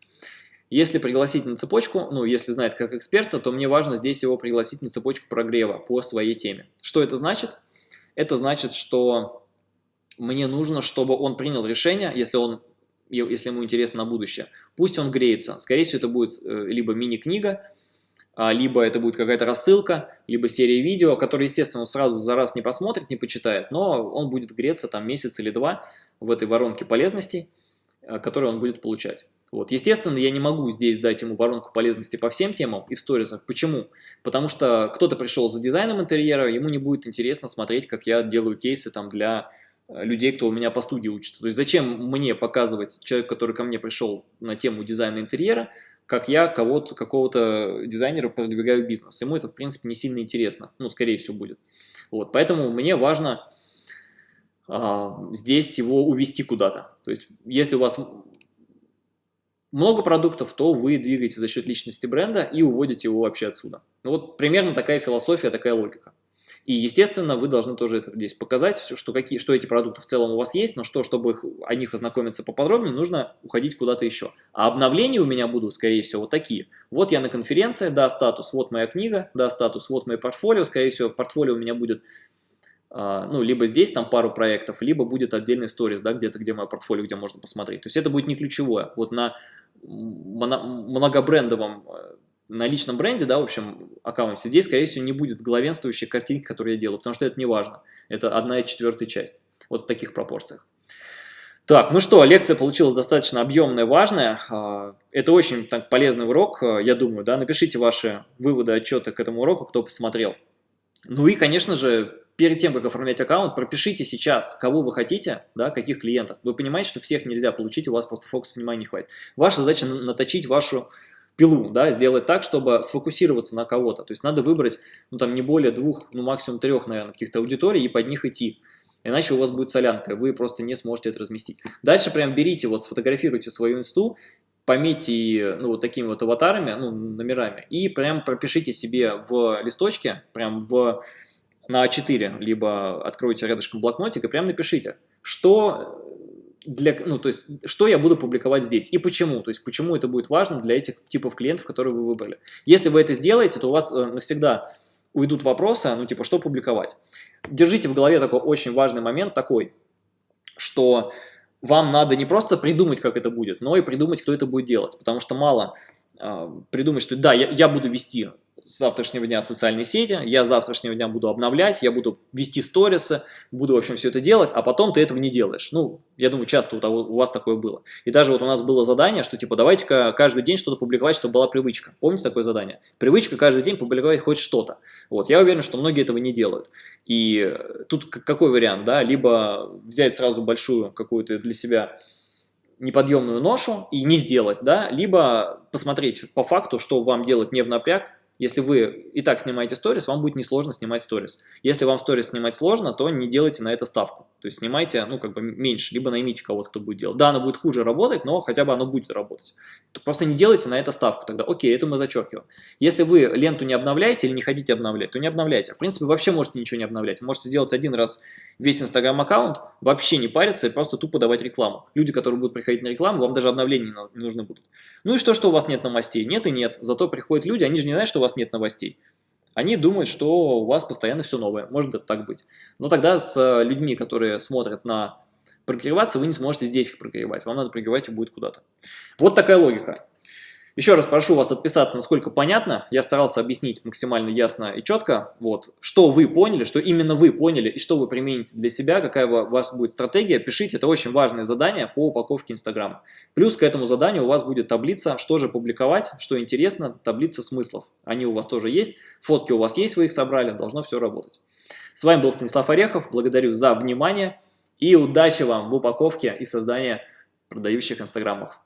Если пригласить на цепочку, ну, если знает как эксперта, то мне важно здесь его пригласить на цепочку прогрева по своей теме. Что это значит? Это значит, что мне нужно, чтобы он принял решение, если, он, если ему интересно на будущее. Пусть он греется. Скорее всего, это будет э, либо мини-книга, либо это будет какая-то рассылка, либо серия видео, которые, естественно, он сразу за раз не посмотрит, не почитает, но он будет греться там месяц или два в этой воронке полезностей, э, которые он будет получать. Вот. Естественно, я не могу здесь дать ему воронку полезности по всем темам и в сторисах. Почему? Потому что кто-то пришел за дизайном интерьера, ему не будет интересно смотреть, как я делаю кейсы там для э, людей, кто у меня по студии учится. То есть зачем мне показывать человек, который ко мне пришел на тему дизайна интерьера, как я кого-то, какого-то дизайнера продвигаю бизнес. Ему это, в принципе, не сильно интересно. Ну, скорее всего, будет. Вот, поэтому мне важно а, здесь его увести куда-то. То есть, если у вас много продуктов, то вы двигаете за счет личности бренда и уводите его вообще отсюда. Ну вот примерно такая философия, такая логика. И, естественно, вы должны тоже это здесь показать, что, какие, что эти продукты в целом у вас есть, но что, чтобы их, о них ознакомиться поподробнее, нужно уходить куда-то еще. А обновления у меня будут, скорее всего, вот такие. Вот я на конференции, да, статус, вот моя книга, да, статус, вот мое портфолио. Скорее всего, в портфолио у меня будет а, ну, либо здесь там пару проектов, либо будет отдельный сторис, да, где-то, где мое портфолио, где можно посмотреть. То есть это будет не ключевое. Вот на многобрендовом, э, на личном бренде, да, в общем, аккаунте, здесь, скорее всего, не будет главенствующей картинки, которую я делаю, потому что это не важно. Это одна и четвертая часть. Вот в таких пропорциях. Так, ну что, лекция получилась достаточно объемная, важная. А, это очень так, полезный урок, э, я думаю, да. Напишите ваши выводы, отчеты к этому уроку, кто посмотрел. Ну и, конечно же, перед тем, как оформлять аккаунт, пропишите сейчас, кого вы хотите, да, каких клиентов. Вы понимаете, что всех нельзя получить, у вас просто фокус внимания не хватит. Ваша задача наточить вашу пилу, да, сделать так, чтобы сфокусироваться на кого-то. То есть надо выбрать, ну, там, не более двух, ну, максимум трех, наверное, каких-то аудиторий и под них идти. Иначе у вас будет солянка, вы просто не сможете это разместить. Дальше прям берите, вот сфотографируйте свою инсту, пометьте, ну, вот такими вот аватарами, ну, номерами, и прям пропишите себе в листочке, прям в на А4, либо откройте рядышком блокнотик и прям напишите, что для, ну, то есть, что я буду публиковать здесь и почему, то есть, почему это будет важно для этих типов клиентов, которые вы выбрали. Если вы это сделаете, то у вас э, навсегда уйдут вопросы, ну, типа, что публиковать. Держите в голове такой очень важный момент такой, что вам надо не просто придумать, как это будет, но и придумать, кто это будет делать, потому что мало э, придумать, что да, я, я буду вести завтрашнего дня социальные сети, я завтрашнего дня буду обновлять, я буду вести сторисы, буду, в общем, все это делать, а потом ты этого не делаешь. Ну, я думаю, часто у, того, у вас такое было. И даже вот у нас было задание, что типа давайте-ка каждый день что-то публиковать, чтобы была привычка. Помните такое задание? Привычка каждый день публиковать хоть что-то. Вот, я уверен, что многие этого не делают. И тут какой вариант, да? Либо взять сразу большую какую-то для себя неподъемную ношу и не сделать, да, либо посмотреть по факту, что вам делать не в напряг, если вы и так снимаете сторис, вам будет несложно снимать сторис. Если вам сторис снимать сложно, то не делайте на это ставку. То есть снимайте, ну, как бы меньше, либо наймите кого-то, кто будет делать. Да, оно будет хуже работать, но хотя бы оно будет работать. Просто не делайте на это ставку тогда. Окей, это мы зачеркиваем. Если вы ленту не обновляете или не хотите обновлять, то не обновляйте. В принципе, вообще можете ничего не обновлять. Можете сделать один раз весь Инстаграм аккаунт, вообще не париться и просто тупо давать рекламу. Люди, которые будут приходить на рекламу, вам даже обновления не нужны будут. Ну и что, что у вас нет новостей? Нет и нет. Зато приходят люди, они же не знают, что у вас нет новостей. Они думают, что у вас постоянно все новое. Может это так быть. Но тогда с э, людьми, которые смотрят на прогреваться, вы не сможете здесь их прогревать. Вам надо прогревать и будет куда-то. Вот такая логика. Еще раз прошу вас отписаться, насколько понятно. Я старался объяснить максимально ясно и четко, вот, что вы поняли, что именно вы поняли и что вы примените для себя, какая у вас будет стратегия. Пишите, это очень важное задание по упаковке Инстаграма. Плюс к этому заданию у вас будет таблица, что же публиковать, что интересно, таблица смыслов. Они у вас тоже есть, фотки у вас есть, вы их собрали, должно все работать. С вами был Станислав Орехов, благодарю за внимание и удачи вам в упаковке и создании продающих инстаграмов.